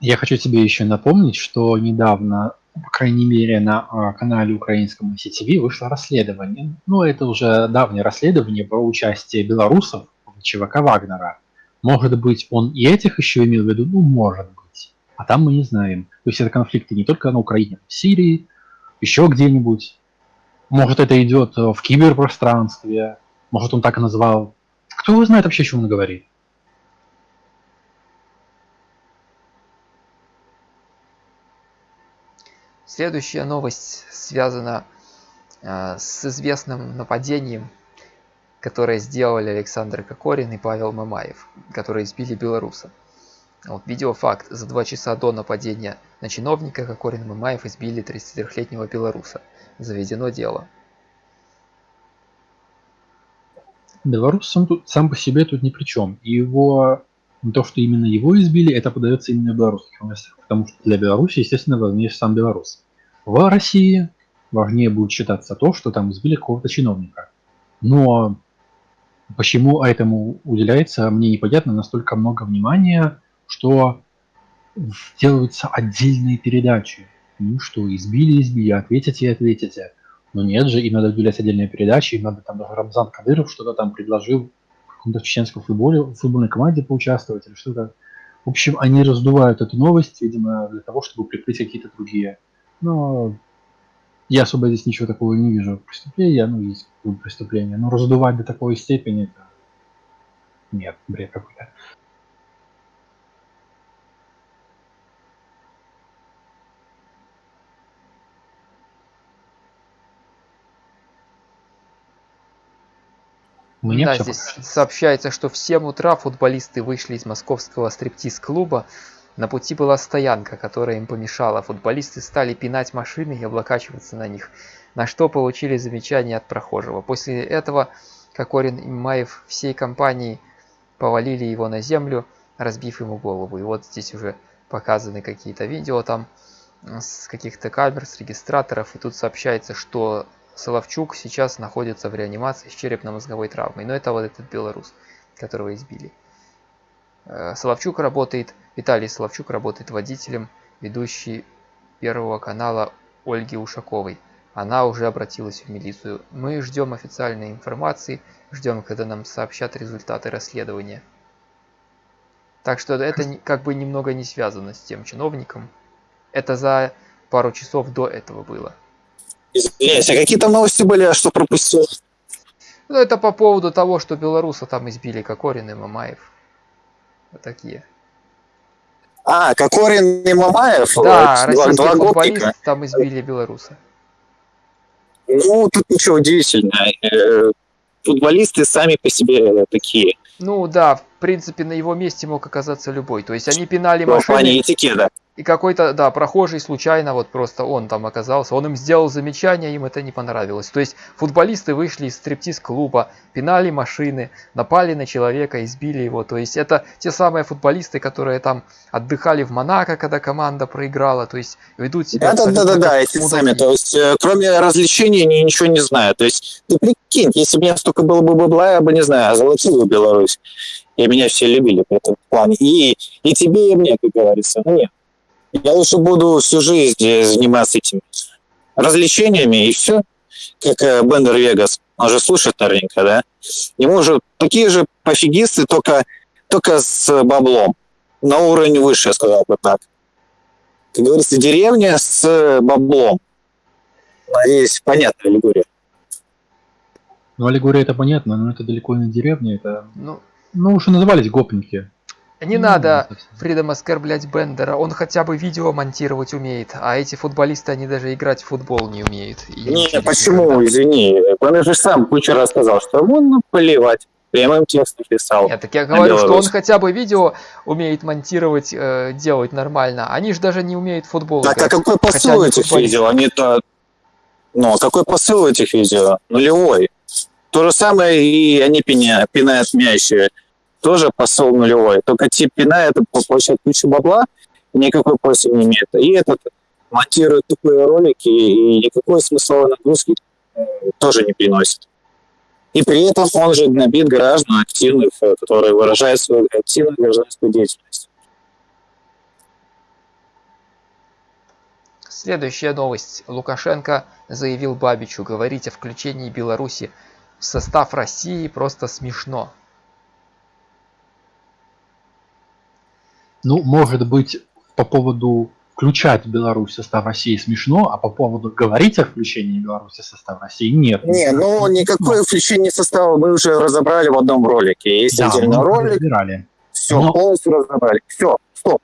Я хочу тебе еще напомнить, что недавно, по крайней мере, на а, канале украинском CTV вышло расследование. Ну, это уже давнее расследование про участие белорусов в ЧВК Вагнера. Может быть, он и этих еще имел в виду? Ну, может быть. А там мы не знаем. То есть это конфликты не только на Украине, в Сирии, еще где-нибудь. Может, это идет э, в киберпространстве. Может, он так и назвал. Кто его знает вообще, о чем он говорит? Следующая новость связана э, с известным нападением, которое сделали Александр Кокорин и Павел Мамаев, которые избили белоруса. Вот видеофакт. За два часа до нападения на чиновника Кокорин и Мамаев избили 33-летнего белоруса. Заведено дело. Белорус сам, тут, сам по себе тут ни при чем. Его, то, что именно его избили, это подается именно в белорусских новостях. Потому что для Беларуси, естественно, важнее сам белорус. В России важнее будет считаться то, что там избили какого-то чиновника. Но почему этому уделяется, мне непонятно, настолько много внимания, что делаются отдельные передачи. Ну что, избили, избили, ответите, ответите. Но нет же, им надо уделять отдельные передачи, им надо там даже Рамзан Кадыров что-то там предложил в каком-то чеченском футболе, в футбольной команде поучаствовать или что-то. В общем, они раздувают эту новость, видимо, для того, чтобы прикрыть какие-то другие. Но я особо здесь ничего такого не вижу. Преступления, ну, есть преступления. Но раздувать до такой степени, это... Нет, бред какой-то. Меня да, здесь сообщается, что в 7 утра футболисты вышли из московского стриптиз-клуба На пути была стоянка, которая им помешала. Футболисты стали пинать машины и облокачиваться на них, на что получили замечание от прохожего. После этого Кокорин и Маев всей компанией повалили его на землю, разбив ему голову. И вот здесь уже показаны какие-то видео там с каких-то камер, с регистраторов. И тут сообщается, что Соловчук сейчас находится в реанимации с черепно-мозговой травмой. Но это вот этот белорус, которого избили. Э, Соловчук работает, Виталий Соловчук работает водителем, ведущий Первого канала Ольги Ушаковой. Она уже обратилась в милицию. Мы ждем официальной информации, ждем, когда нам сообщат результаты расследования. Так что это как бы немного не связано с тем чиновником. Это за пару часов до этого было. Извиняюсь, а какие там новости были, а что пропустил? Ну, это по поводу того, что белоруса там избили Кокорин и Мамаев. Вот такие. А, Кокорин и Мамаев, Да, э, два, российский два гопника. там избили белоруса. Ну, тут ничего удивительного. Э, Футболисты сами по себе такие, Ну да, в принципе, на его месте мог оказаться любой. То есть они пинали ну, в плане машины, этикета. И какой-то, да, прохожий случайно, вот просто он там оказался, он им сделал замечание, им это не понравилось. То есть футболисты вышли из стриптиз-клуба, пинали машины, напали на человека, избили его. То есть это те самые футболисты, которые там отдыхали в Монако, когда команда проиграла, то есть ведут себя Да, да, да, да, да, эти сами. То есть, э, кроме развлечений, они ничего не знают. То есть, ты прикинь, если бы у меня столько было бы бабла, я бы, не знаю, золотил бы Беларусь. И меня все любили по этому плане. И, и тебе, и мне, как говорится. Ну, нет. Я лучше буду всю жизнь э, заниматься этими развлечениями, и все. Как э, Бендер Вегас. Он же слушает наверняка, да? Ему же такие же пофигисты, только, только с баблом. На уровень выше, я сказал бы так как говорится, деревня с баблом. Надеюсь, понятная аллегория. Ну, аллегория это понятно, но это далеко не деревня, это... Ну, Ну, уже назывались гопники. Не Ну, надо. Фридом оскорблять Бендера, он хотя бы видео монтировать умеет, а эти футболисты, они даже играть в футбол не умеют. и Не, почему, извини. Он же сам куча рассказал, что ему наплевать. Прямым текстом писал. Нет, так я говорю, что он хотя бы видео умеет монтировать, э, делать нормально. Они же даже не умеют футбол Так, а играть. какой Хотя посыл они этих футболисты. видео? Они-то... Ну, а какой посыл этих видео? Нулевой. То же самое и они пиня- пинают мяч. Тоже посыл нулевой. Только те пинают, получают кучу бабла, никакой пользы не имеет. И этот монтирует тупые ролики, и никакой смысловой нагрузки э, тоже не приносит. И при этом он же гнобит граждан активных, э, которые выражают свою активную гражданскую деятельность. Следующая новость. Лукашенко заявил Бабичу, говорить о включении Беларуси в состав России просто смешно. Ну, может быть, по поводу включать Беларусь в состав России смешно, а по поводу говорить о включении Беларуси в состав России нет. Не, ну никакое включение состава мы уже разобрали в одном ролике. Есть Да, отдельный ролик, разбирали. все, но- полностью разобрали. Все, стоп.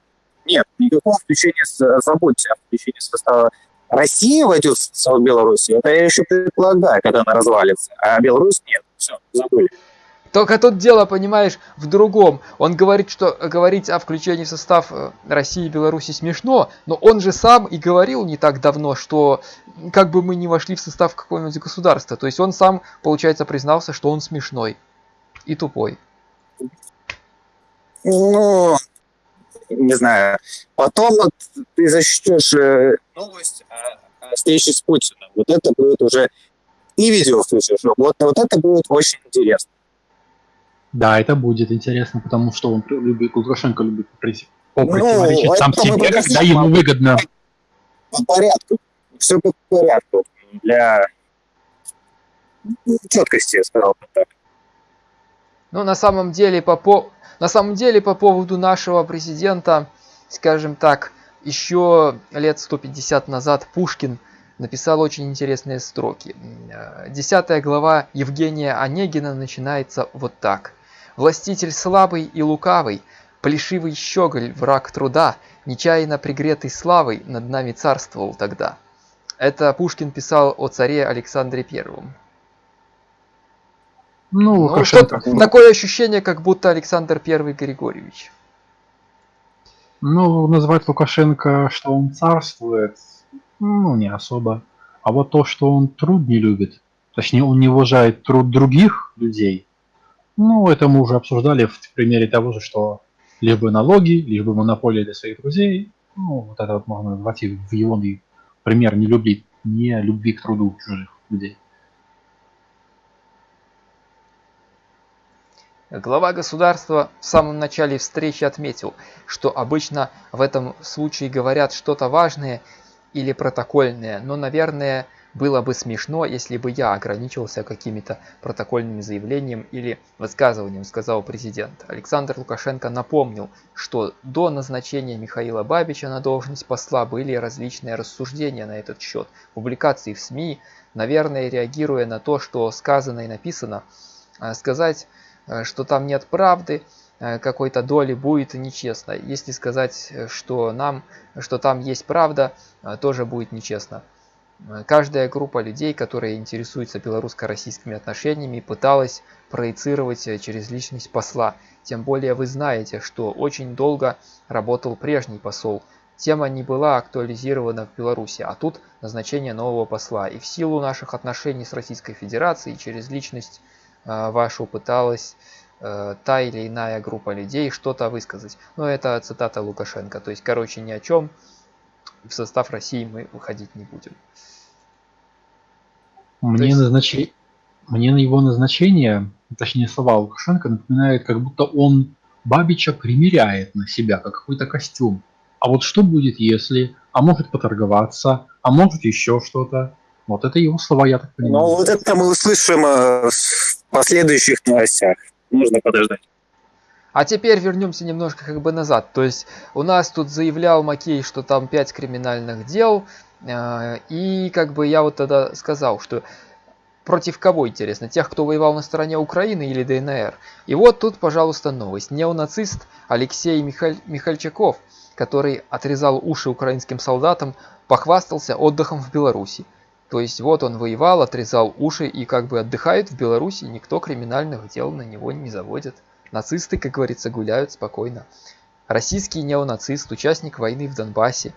Нет, никакого включения, забудьте о включении состава. Россия войдет в Беларуси, это я еще предполагаю, когда она развалится, а Беларусь нет. Все, забыли. Только тут дело, понимаешь, в другом. Он говорит, что говорить о включении в состав э, России и Беларуси смешно, но он же сам и говорил не так давно, что как бы мы не вошли в состав какого-нибудь государства. То есть он сам, получается, признался, что он смешной и тупой. Ну, не знаю. Потом вот ты защитишь э, новость о, о встрече с Путиным. Вот это будет уже и видео включишь. Вот, вот это будет очень интересно. Да, это будет интересно, потому что он любит, Лукашенко любит при- Ну, противоречить сам себе, когда ему выгодно. по порядку. Все по порядку. Для четкости, я сказал бы так. Ну, на самом деле, по, по... на самом деле, по поводу нашего президента, скажем так, еще лет 150 назад Пушкин написал очень интересные строки. Э, Десятая глава Евгения Онегина начинается вот так. «Властитель слабый и лукавый, плешивый щеголь, враг труда, нечаянно пригретый славой над нами царствовал тогда». Это Пушкин писал о царе Александре Первом. Ну, Ну, Лукашенко. что-то- такое ощущение, как будто Александр Первый Григорьевич. Ну, называть Лукашенко, что он царствует, ну, не особо. А вот то, что он труд не любит, точнее, он не уважает труд других людей, ну, это мы уже обсуждали в примере того же, что либо налоги, либо монополия для своих друзей. Ну, вот это вот можно назвать и в его пример не любви, не любви к труду чужих людей. Глава государства в самом начале встречи отметил, что обычно в этом случае говорят что-то важное или протокольное, но, наверное, было бы смешно, если бы я ограничивался какими-то протокольными заявлениями или высказыванием, сказал президент. Александр Лукашенко напомнил, что до назначения Михаила Бабича на должность посла были различные рассуждения на этот счет, публикации в СМИ, наверное, реагируя на то, что сказано и написано, э, сказать, э, что там нет правды, э, какой-то доли будет нечестно. Если сказать, что нам, что там есть правда, тоже будет нечестно. Каждая группа людей, которая интересуется белорусско-российскими отношениями, пыталась проецировать э, через личность посла. Тем более вы знаете, что очень долго работал прежний посол. Тема не была актуализирована в Беларуси, а тут назначение нового посла. И в силу наших отношений с Российской Федерацией через личность э, вашу пыталась э, та или иная группа людей что-то высказать. Но это цитата Лукашенко. То есть, короче, ни о чем в состав России мы выходить не будем. Мне, есть... назнач... Мне на его назначение, точнее слова Лукашенко, напоминают, как будто он Бабича примеряет на себя, как какой-то костюм. А вот что будет, если? А может поторговаться, а может еще что-то. Вот это его слова, я так понимаю. Ну, вот это мы услышим э, в последующих новостях. Нужно подождать. А теперь вернемся немножко как бы назад. То есть у нас тут заявлял Макей, что там 5 криминальных дел. Э, и как бы я вот тогда сказал, что против кого интересно? Тех, кто воевал на стороне Украины или ДНР? И вот тут, пожалуйста, новость. Неонацист Алексей Михаль... Михальчаков, который отрезал уши украинским солдатам, похвастался отдыхом в Беларуси. То есть вот он воевал, отрезал уши и как бы отдыхает в Беларуси, никто криминальных дел на него не заводит. Нацисты, как говорится, гуляют спокойно. Российский неонацист, участник войны в Донбассе,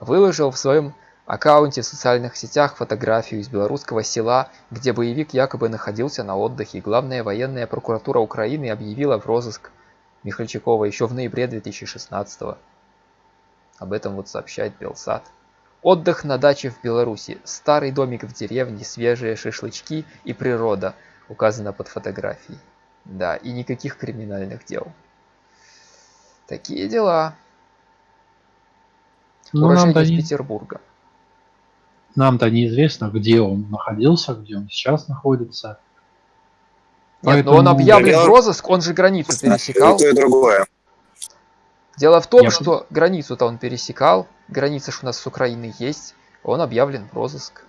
выложил в своем аккаунте в социальных сетях фотографию из белорусского села, где боевик якобы находился на отдыхе. Главная военная прокуратура Украины объявила в розыск Михальчакова еще в ноябре 2016 -го. Об этом вот сообщает Белсат. Отдых на даче в Беларуси. Старый домик в деревне, свежие шашлычки и природа. Указано под фотографией. Да, и никаких криминальных дел. Такие дела. Ну, нам-то не- Петербурга. Нам-то неизвестно, где он находился, где он сейчас находится. Нет, но он Поэтому- объявлен в розыск, он же границу пересекал. И то, и другое. Дело в том, Я- что границу-то он пересекал, граница ж у нас с Украиной есть, он объявлен в розыск.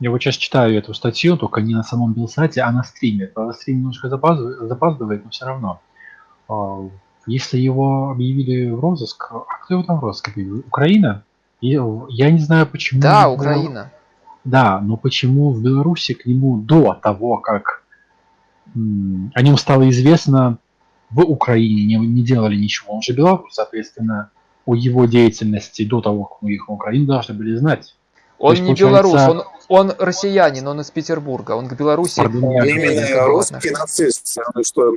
Я вот сейчас читаю эту статью, только не на самом Белсате, а на стриме. Правда, стрим немножко запаздывает, запаздывает но все равно. А, Если его объявили в розыск, а кто его там в розыск объявил? Украина? И, Я не знаю, почему... Да, Украина. Да, но почему в Беларуси к нему до того, как о нем стало известно в Украине, не, не делали ничего. Он же белорус, соответственно, о его деятельности до того, как мы их в Украине должны были знать. Он есть, не получается- белорус, он, он россиянин, он из Петербурга, он к Беларуси. Пардон, я- Именно русский нацист. Что,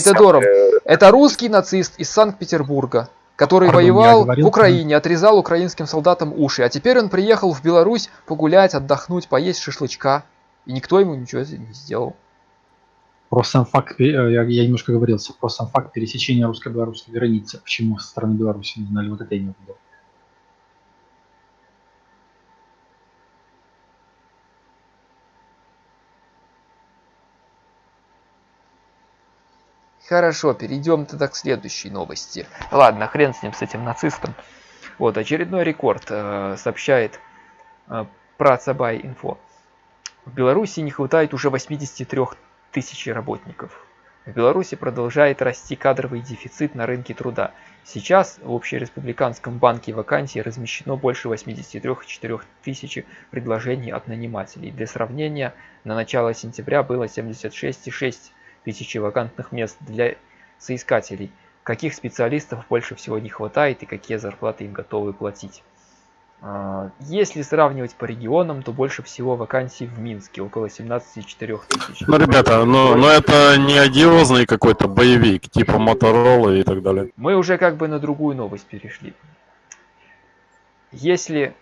самое- Это русский нацист из Санкт-Петербурга, который Пардон, воевал говорил, в Украине, отрезал украинским солдатам уши, а теперь он приехал в Беларусь погулять, отдохнуть, поесть шашлычка, и никто ему ничего не сделал. Про сам факт, э, я, я немножко говорился, про сам факт пересечения русско-белорусской границы. Почему со стороны Беларуси не знали, вот это я не увидел. Хорошо, перейдем тогда к следующей новости. Ладно, хрен с ним, с этим нацистом. Вот, очередной рекорд э, сообщает э, про Цабай Инфо. В Беларуси не хватает уже 83 тысяч работников. В Беларуси продолжает расти кадровый дефицит на рынке труда. Сейчас в Общереспубликанском банке вакансий размещено больше 83,4 тысячи предложений от нанимателей. Для сравнения, на начало сентября было 76,6 тысячи вакантных мест для соискателей. Каких специалистов больше всего не хватает и какие зарплаты им готовы платить? А, Если сравнивать по регионам, то больше всего вакансий в Минске, около 17,4 тысяч. Ну, ребята, но, но это не одиозный какой-то боевик, типа Моторола и так далее. Мы уже как бы на другую новость перешли. Если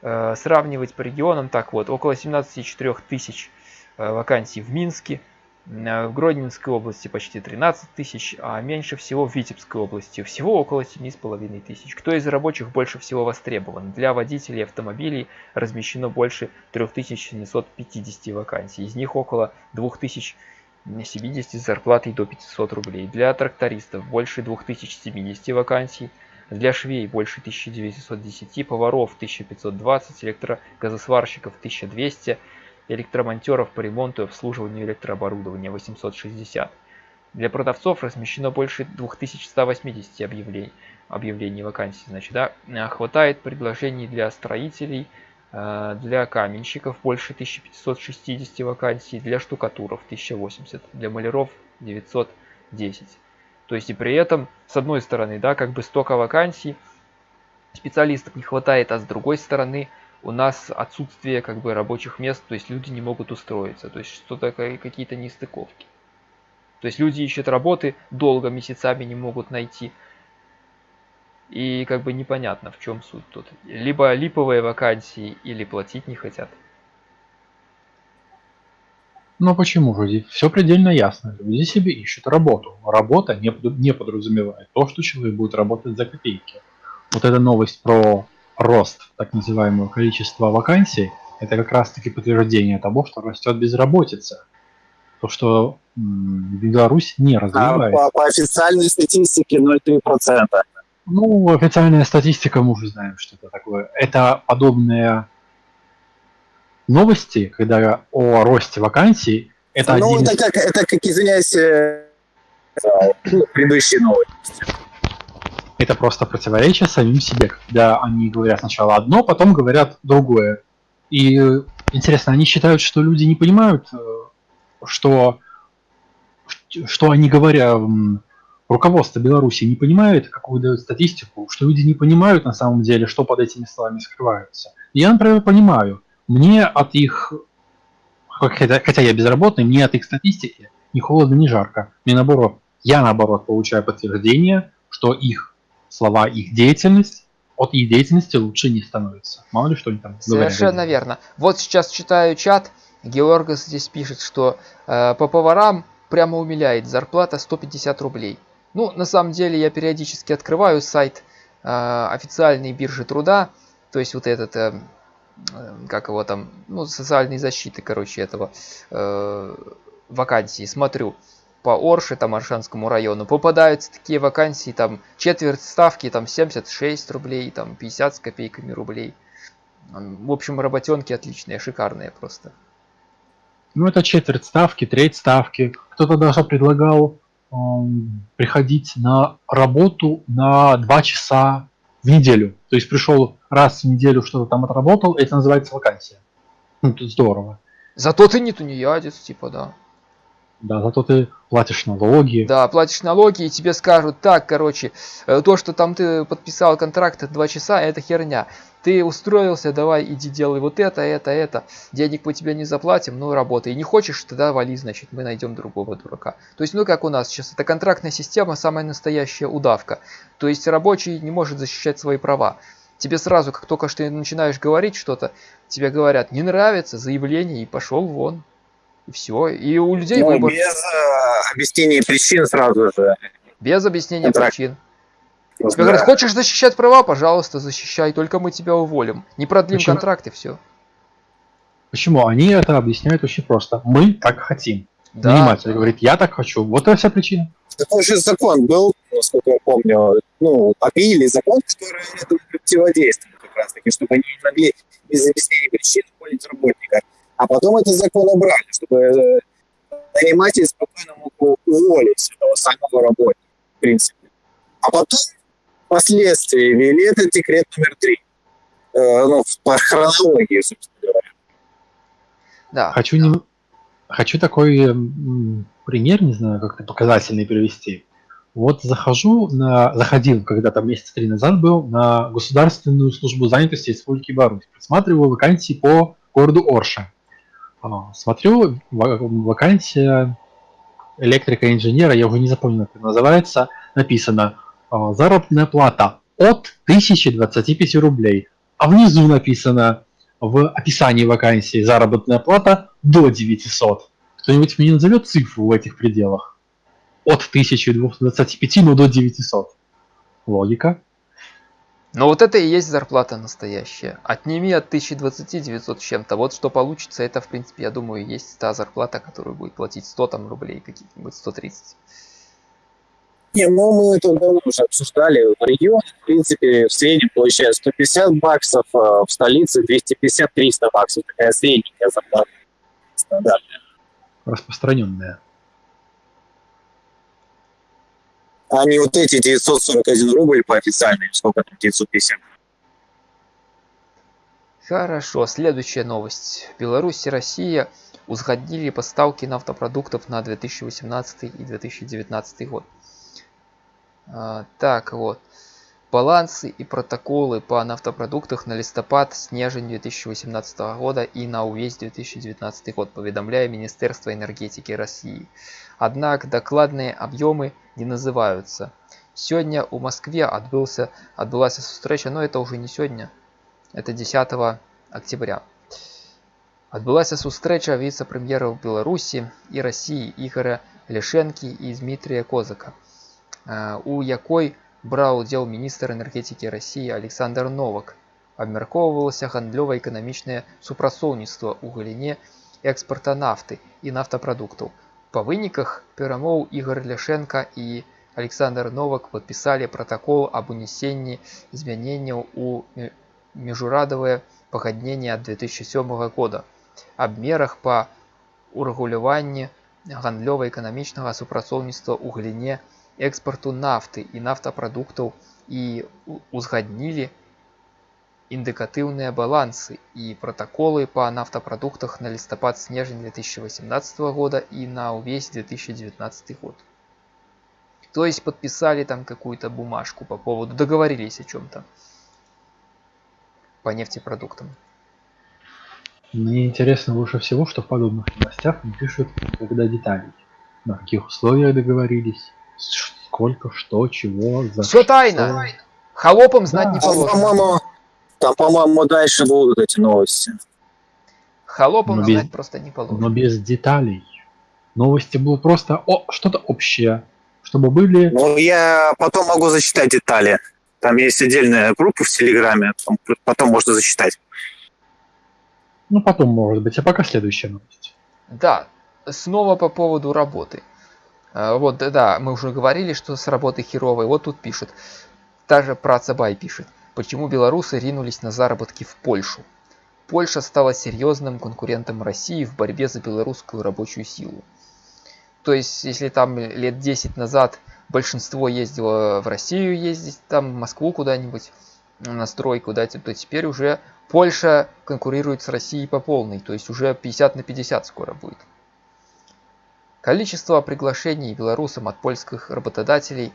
э, сравнивать по регионам, так вот, около 17,4 тысяч э, вакансий в Минске, в Гродненской области почти 13 тысяч, а меньше всего в Витебской области, всего около 7,5 тысяч. Кто из рабочих больше всего востребован? Для водителей автомобилей размещено больше 3750 вакансий, из них около 2070 с зарплатой до 500 рублей. Для трактористов больше 2070 вакансий, для швей больше 1910, поваров 1520, электрогазосварщиков 1200, электромонтеров по ремонту и обслуживанию электрооборудования 860. Для продавцов размещено больше 2180 объявлений, объявлений вакансий. Значит, да, А хватает предложений для строителей, э, для каменщиков больше 1560 вакансий, для штукатуров 1080, для маляров 910. То есть и при этом, с одной стороны, да, как бы столько вакансий, специалистов не хватает, а с другой стороны, у нас отсутствие как бы рабочих мест, то есть люди не могут устроиться, то есть что-то ка- какие-то нестыковки. То есть люди ищут работы, долго, месяцами не могут найти. И как бы непонятно, в чем суть тут. Либо липовые вакансии, или платить не хотят. Но почему же? Все предельно ясно. Люди себе ищут работу. Работа не подразумевает то, что человек будет работать за копейки. Вот эта новость про рост так называемого количества вакансий, это как раз таки подтверждение того, что растет безработица. То, что Беларусь не А развивается. по, по официальной статистике 0,3%. Ну, официальная статистика, мы уже знаем, что это такое. Это подобные новости, когда о росте вакансий, это ну, один из- это как, это как, извиняюсь, э, предыдущие новости. Это просто противоречие самим себе, когда они говорят сначала одно, потом говорят другое. И интересно, они считают, что люди не понимают, э, что, что они говорят, руководство Беларуси не понимает, какую дают статистику, что люди не понимают на самом деле, что под этими словами скрываются. Я, например, понимаю, мне от их, хотя, хотя я безработный, мне от их статистики ни холодно, ни жарко. Мне наоборот, я наоборот получаю подтверждение, что их слова, их деятельность от их деятельности лучше не становится. Мало ли что они там говорят. Совершенно верно. Вот сейчас читаю чат, Георгас здесь пишет, что э, по поварам прямо умиляет зарплата 150 рублей. Ну, на самом деле, я периодически открываю сайт э, официальной биржи труда, то есть вот этот, э, э, как его там, ну, социальной защиты, короче, этого э, вакансии, смотрю по Орше, там, Аршанскому району, попадаются такие вакансии, там, четверть ставки, там, 76 рублей, там, 50 с копейками рублей. В общем, работенки отличные, шикарные просто. Ну, это четверть ставки, треть ставки. Кто-то даже предлагал эм, приходить на работу на два часа в неделю. То есть пришел раз в неделю, что-то там отработал, это называется вакансия. Ну, тут здорово. Зато ты не тунеядец, типа, да. Да, зато ты платишь налоги. Да, платишь налоги, и тебе скажут, так, короче, э, то, что там ты подписал контракт 2 часа, это херня. Ты устроился, давай иди делай вот это, это, это. Денег мы тебе не заплатим, ну работай. Не хочешь, тогда вали, значит, мы найдем другого дурака. То есть, ну как у нас сейчас, это контрактная система, самая настоящая удавка. То есть рабочий не может защищать свои права. Тебе сразу, как только что начинаешь говорить что-то, тебе говорят, не нравится, заявление, и пошел вон. И все. И у людей Ну, выбор без э, объяснения причин сразу же. без объяснения Контракт. причин. Да. Тебе говорят, хочешь защищать права, пожалуйста, защищай, только мы тебя уволим. Не продлим Почему? контракт и все. Почему? Они это объясняют очень просто. Мы так хотим. Да, Наниматель да. говорит, я так хочу. Вот и вся причина. Такой же закон был, насколько я помню, ну, объявили закон, который этому противодействует как раз таки, чтобы они не могли без объяснения причин уволить работника. А потом этот закон убрали, чтобы э, наниматель спокойно мог уволить этого самого работника, в принципе. А потом впоследствии ввели этот декрет номер три. Э, ну, по хронологии, собственно говоря. Да. Хочу, нем- Хочу такой пример, не знаю, как-то показательный привести. Вот захожу на, заходил когда-то месяца три назад был на Государственную службу занятости Республики Беларусь. Просматриваю вакансии по городу Орша. А, Смотрю, ва- вакансия электрика-инженера, я уже не запомнил, как называется, написано а, заработная плата от 1025 рублей. А внизу написано в описании вакансии заработная плата до 900. Кто-нибудь мне назовет цифру в этих пределах? От 1025, но до 900. Логика. Но вот это и есть зарплата настоящая. Отними от 1020 900 с чем-то. Вот что получится, это, в принципе, я думаю, есть та зарплата, которую будет платить 100 там рублей, каких-нибудь 130. Не, ну мы это давно уже обсуждали. В регионе, в принципе, в среднем получают 150 баксов, а в столице 250-300 баксов. Такая средняя зарплата. Стандартная. Распространенная. А не вот эти 941 рубль по официальной, сколько там, 950. Хорошо, следующая новость. Беларусь и Россия узгоднили поставки нафтопродуктов на 2018 и 2019 год. А, так вот. Балансы и протоколы по нафтопродуктах на листопад, снежень 2018 года и на увесь 2019 год, поведомляя Министерство энергетики России Однако докладные объемы не называются. Сегодня у Москве отбылся, отбылась встреча, но это уже не сегодня, это 10 октября. Адбылася сустрэча віцэ-прэм'ераў Беларусі і Расіі Ігора Ляшэнкі і Дмітрия Козака, э, у якой браў удзел міністр энергетыкі Расіі Александр Новак. Абмяркоўвалася гандлёва-эканамічнае супрацоўніцтва ў галіне экспарта нафты і нафтапрадуктаў. Па выніках перамоў Ігор Ляшенко і Александр Новак падпісалі пратакол аб унесенні змяненняў у мі- міжурадавае пагадненне ад 2007 года аб мерах па урэгуляванні гандлёва-эканамічнага супрацоўніцтва ў галіне экспарту нафты і нафтапрадуктаў і у- узгаднілі індыкатыўныя балансы і пратаколы па нафтапрадуктах на лістапад-снежань 2018 года и на увесь 2019 год. То есть подписали там какую-то бумажку по поводу, договорились о чем-то по нефтепродуктам. Мне интересно больше всего, что в подобных новостях не пишут когда деталей. На каких условиях договорились, с- сколько, что, чего, за Все что. тайно! Холопам знать не Да. Там, положено. там, по-моему, дальше будут эти новости. Холопам Ну, без- знать просто не положено. Но без деталей. Новости было просто о, что-то общее, чтобы были... Ну, я потом могу зачитать детали. Там есть отдельная группа в Телеграме, потом можно зачитать. Ну, потом, может быть, а пока следующая новость. Да, снова по поводу работы. А, Вот, да, да, мы уже говорили, что с работы херовой. Вот тут пишет. Даже Працабай пишет. Почему белорусы ринулись на заработки в Польшу? Польша стала серьезным конкурентом России в борьбе за белорусскую рабочую силу. То есть, если там лет 10 назад большинство ездило в Россию ездить, там в Москву куда-нибудь, на стройку, да, то теперь уже Польша конкурирует с Россией по полной, то есть уже 50 на 50 скоро будет. Количество приглашений белорусам от польских работодателей,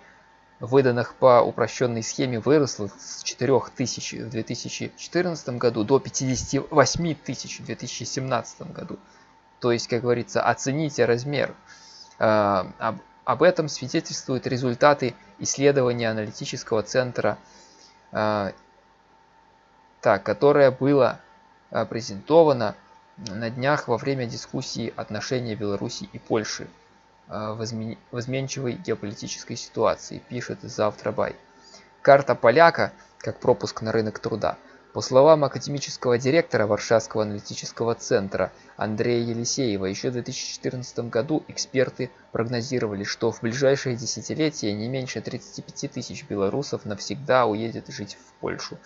выданных по упрощенной схеме, выросло с 4 тысяч в 2014 году до 58 тысяч в 2017 году. То есть, как говорится, оцените размер. А, об, об этом свидетельствуют результаты исследования аналитического центра а, так, которое было а, презентовано на днях во время дискуссии отношения Беларуси и Польши а, в измен- в изменчивой геополитической ситуации, пишет Завтра-Бай. Карта поляка, как пропуск на рынок труда, по словам академического директора Варшавского аналитического центра Андрея Елисеева, еще в 2014 году эксперты прогнозировали, что в ближайшие десятилетия не меньше 35 тысяч белорусов навсегда уедет жить в Польшу.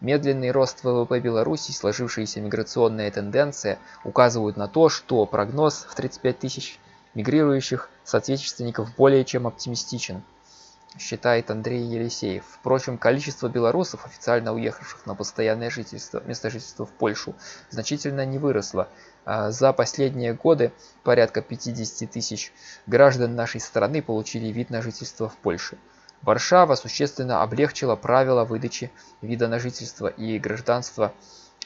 Медленный рост ВВП Беларуси и сложившаяся миграционная тенденция указывают на то, что прогноз в 35 тысяч мигрирующих соотечественников более чем оптимистичен. считает Андрей Елисеев. Впрочем, количество белорусов, официально уехавших на постоянное жительство, место жительства в Польшу, значительно не выросло. А За последние годы порядка 50 тысяч граждан нашей страны получили вид на жительство в Польше. Варшава существенно облегчила правила выдачи вида на жительство и гражданства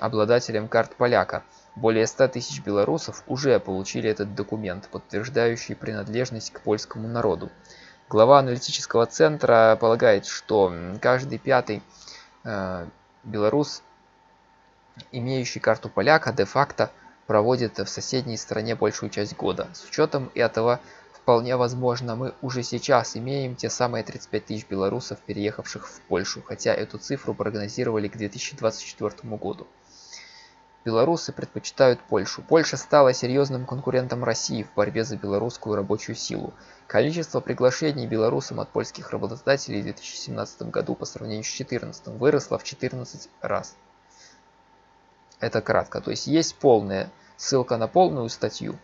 обладателям карт поляка. Более 100 тысяч белорусов уже получили этот документ, подтверждающий принадлежность к польскому народу. Глава аналитического центра полагает, что каждый пятый э, белорус, имеющий карту поляка, де-факто проводит в соседней стране большую часть года. С учетом этого, вполне возможно, мы уже сейчас имеем те самые 35 тысяч белорусов, переехавших в Польшу, хотя эту цифру прогнозировали к 2024 году. Белорусы предпочитают Польшу. Польша стала серьезным конкурентом России в борьбе за белорусскую рабочую силу. Количество приглашений белорусам от польских работодателей в 2017 году по сравнению с 2014 выросло в 14 раз. Это кратко. То есть есть полная ссылка на полную статью,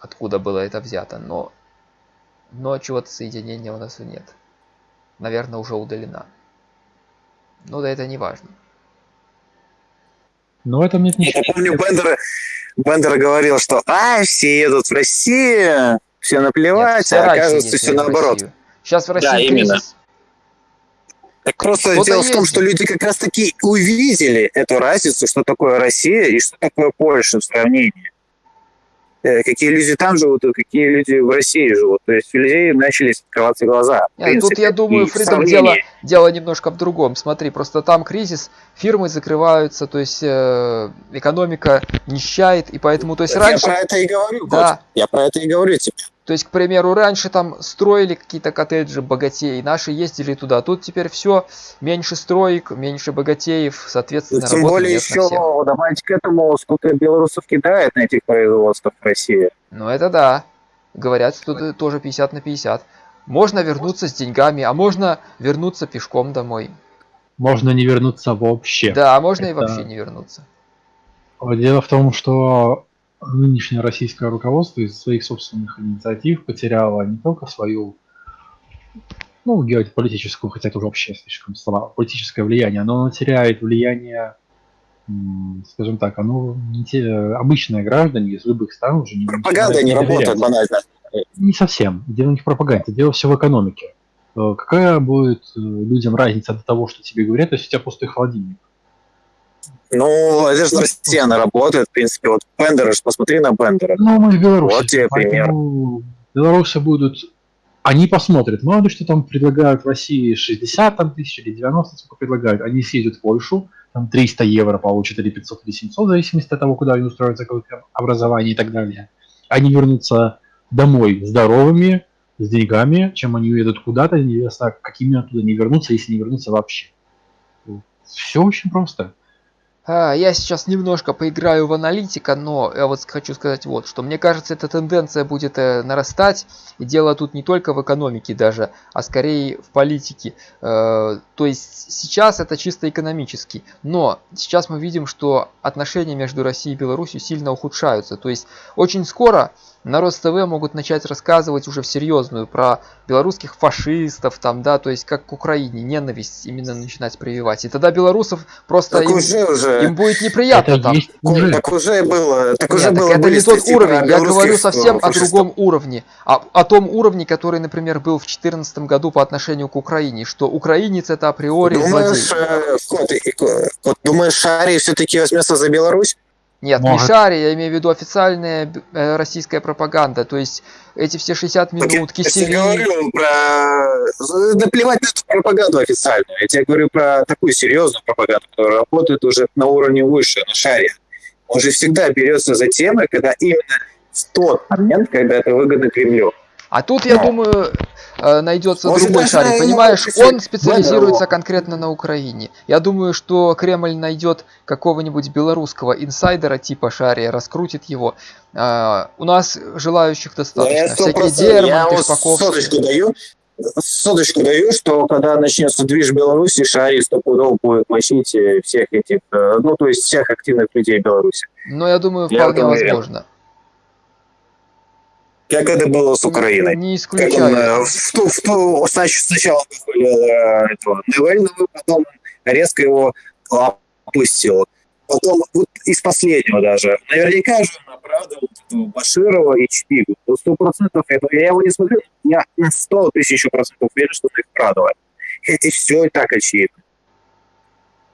откуда было это взято, но, но чего-то соединения у нас нет. Наверное, уже удалена. Ну да это не важно. Но в этом нет Я ничего. помню, Бендер, Бендер говорил, что а, все едут в Россию, все Нет, наплевать, все а оказывается все наоборот. Сейчас в России Да, именно. кризис. Так просто Кто-то дело в том, что люди как раз таки увидели эту разницу, что такое Россия и что такое Польша в сравнении. Э, Какие люди там живут и какие люди в России живут. То есть у людей начали открываться глаза. в Нет, тут я думаю, Фридом, дело, дело немножко в другом. Смотри, просто там кризис, фирмы закрываются, то есть э, экономика нищает, и поэтому, то есть Я раньше, про это и говорю, Да. Кот. Я про это и говорю тебе. То есть, к примеру, раньше там строили какие-то коттеджи богатеи, наши ездили туда, тут теперь все меньше строек, меньше богатеев, соответственно, Тем более еще добавить к этому, сколько белорусов кидает на этих производствах в России. Ну это да, говорят, что это тоже 50 на 50. Можно вернуться с деньгами, а можно вернуться пешком домой. Можно не вернуться вообще. Да, а можно и Это- вообще не вернуться. Дело в том, что нынешнее российское руководство из своих собственных инициатив потеряло не только свою, ну, геополитическую, хотя это уже вообще слишком слова, политическое влияние, но оно теряет влияние, скажем так, оно не те- обычные граждане из любых стран уже не Пропаганда не доверять. работает банально. Не совсем. Дело не в пропаганде, дело все в экономике. Э, Какая будет э, людям разница от того, что тебе говорят, если у тебя пустой холодильник? Ну, это же Россия, она работает, в принципе. Вот Бендера, посмотри на Бендера. Ну, мы в Беларуси. Вот тебе поэтому Белорусы будут... Они посмотрят, мало ли что там предлагают в России 60 там, тысяч или 90, сколько предлагают. Они съездят в Польшу, там 300 евро получат, или 500, или 700, в зависимости от того, куда они устроятся, какое образование и так далее. Они вернутся домой здоровыми, с деньгами, чем они уедут куда-то, неизвестно, какими оттуда не вернутся, если не вернутся вообще. Все очень просто. А, Я сейчас немножко поиграю в аналитика, но я вот хочу сказать вот, что мне кажется, эта тенденция будет э, нарастать, и дело тут не только в экономике даже, а скорее в политике. Э, то есть сейчас это чисто экономически, но сейчас мы видим, что отношения между Россией и Беларусью сильно ухудшаются. То есть очень скоро на РосТВ могут начать рассказывать уже в серьезную про белорусских фашистов, там, да, то есть как к Украине, ненависть именно начинать прививать. И тогда белорусов просто Так им, уже, уже. им будет неприятно Это там. есть уже. Так уже было. Так Нет, уже так было. это были не тот уровень. Я говорю совсем э, о фашистов. другом уровне. О, о том уровне, который, например, был в 2014 году по отношению к Украине. Что украинец это априори Думаешь, злодей. э, Кот, Кот, Кот, думаешь, Шарий все-таки возьмется за Беларусь? Нет, не Может. шари, я имею в виду официальная э, российская пропаганда. То есть эти все 60 Так я минут, тебе кисели. говорю про... Да плевать на эту пропаганду официальную. Я тебе говорю про такую серьезную пропаганду, которая работает уже на уровне выше, на шаре. Он же всегда берется за темы, когда именно в тот момент, когда это выгодно Кремлю. А тут, я думаю, э, найдется Может, другой шарик. Понимаешь, он специализируется конкретно на Украине. Я думаю, что Кремль найдет какого-нибудь белорусского инсайдера типа Шария, раскрутит его. А, У нас желающих Но достаточно. я Всякие я Шпаковские. соточку даю, соточку даю, что когда начнется движ в Беларуси, Шарий стопудово будет мочить э, всех этих, э, ну, то есть всех активных людей Беларуси. Но я думаю, Я вполне уверен. возможно. Как это было с Украиной. Не Как он исключаю. э, в ту, в ту, снач- сначала похвалил э, этого Навального, потом резко его опустил. Потом вот из последнего даже. Наверняка же он оправдывал этого Баширова и Чпигу. Вот сто процентов, я, я его не смотрю, я на сто тысяч процентов уверен, что он их оправдывает. Хотя все и так очевидно.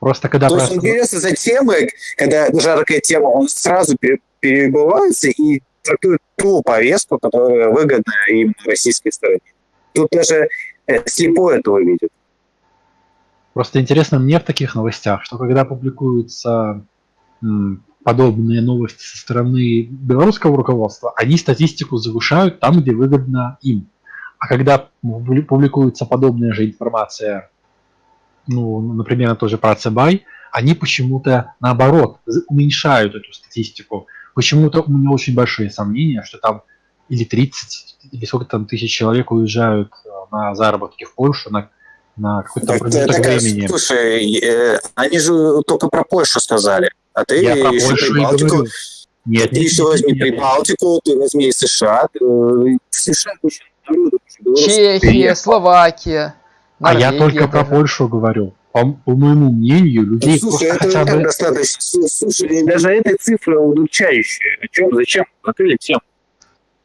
Просто когда То есть просто- берется за темы, когда жаркая тема, он сразу пере- перебывается и трактует ту повестку, которая выгодна им российской стороне. Тут даже э, слепой этого видит. Просто интересно мне в таких новостях, что когда публикуются подобные новости со стороны белорусского руководства, они статистику завышают там, где выгодно им. А когда публи- публикуется подобная же информация, ну, например, тоже про Цебай, они почему-то наоборот уменьшают эту статистику. Почему-то у меня очень большие сомнения, что там или 30, или сколько там тысяч человек уезжают э, на заработки в Польшу на, на какой-то Так, промежуток времени. слушай, э, они же только про Польшу сказали. А ты Я про еще Польшу и Прибалтику, говорю. Нет, ты нет, еще нет, возьми нет. Прибалтику, ты возьми США. ты, э, США куча народу, Чехия. Словакия, А я только про. Польшу говорю. По, по моему мнению, Ну, людей слушай, просто это хотя бы... достаточно. Слушай, даже эта цифра удручающая. О чем, зачем? Закрыли тему.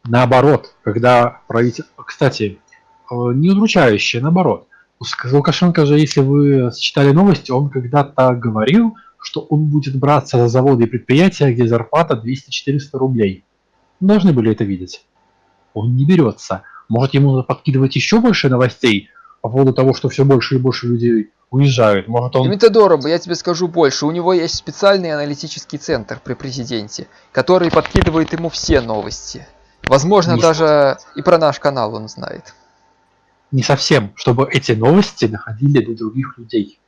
Наоборот, когда правительство... Кстати, э, не удручающее, наоборот. Лукашенко же, если вы читали новости, он когда-то говорил, что он будет браться за заводы и предприятия, где зарплата 200-400 рублей. Должны были это видеть. Он не берется. Может, ему надо подкидывать еще больше новостей по поводу того, что все больше и больше людей уезжают. Может, он... Дмитрий я тебе скажу больше. У него есть специальный аналитический центр при президенте, который подкидывает ему все новости. Возможно, Не даже и про наш канал он знает. Не совсем, чтобы эти новости доходили до других людей.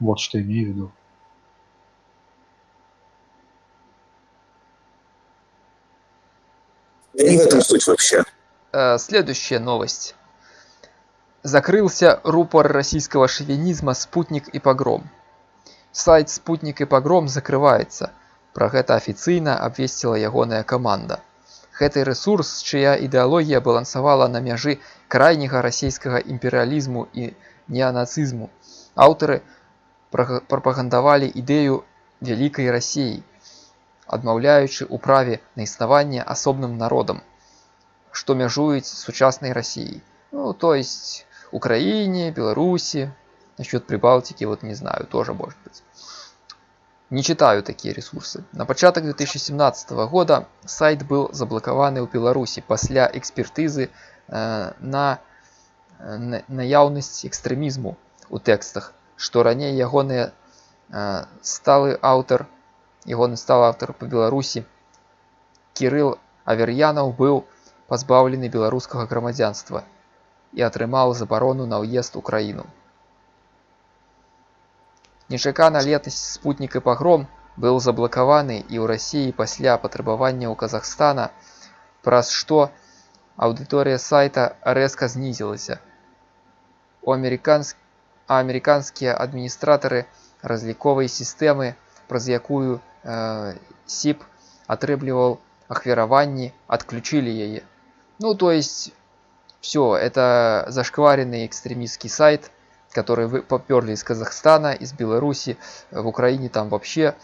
Вот что имею в виду. Да не в этом суть вообще. Э, Следующая новость. Закрылся рупор российского шовинизма «Спутник и погром». Сайт «Спутник и погром» закрываецца. Пра гэта афіцыйна абвесціла ягоная каманда. Гэты рэсурс, чыя ідэалогія балансавала на мяжы крайняга расійскага імперыялізму і неанацызму. Аўтары прага- прапагандавалі ідэю вялікай рассіі, адмаўляючы ў праве на існаванне асобным народам, што мяжуюць з сучаснай рассіяй. Ну, то есть Украине, Беларуси, насчет Прибалтики, вот не знаю, тоже может быть. Не читаю такие ресурсы. На початок 2017 года сайт был заблокаваны ў Беларусі пасля экспертызы э, на э, на- наяўнасць экстрэмізму у тэкстах, што раней ягоныя э, сталы аўтар ягоны сталы аўтар па Беларусі Кірыл Авер'янаў быў пазбаўлены беларускага грамадзянства і атрымаў забарону на ўезд у краіну. Нечакана летась спутнік і пагром быў заблакаваны і ў рассіі пасля патрабаванняў Казахстана, праз што аўдыторыя сайта рэзка знізілася. У амерыканс... А амерыканскія адміністратары разліковай сістэмы, праз якую э, СІП атрымліваў ахвяраванні, адключылі яе. Ну, то есть, все, это зашкваренный экстремистский сайт, который вы поперли из Казахстана, из Беларуси, в Украине там вообще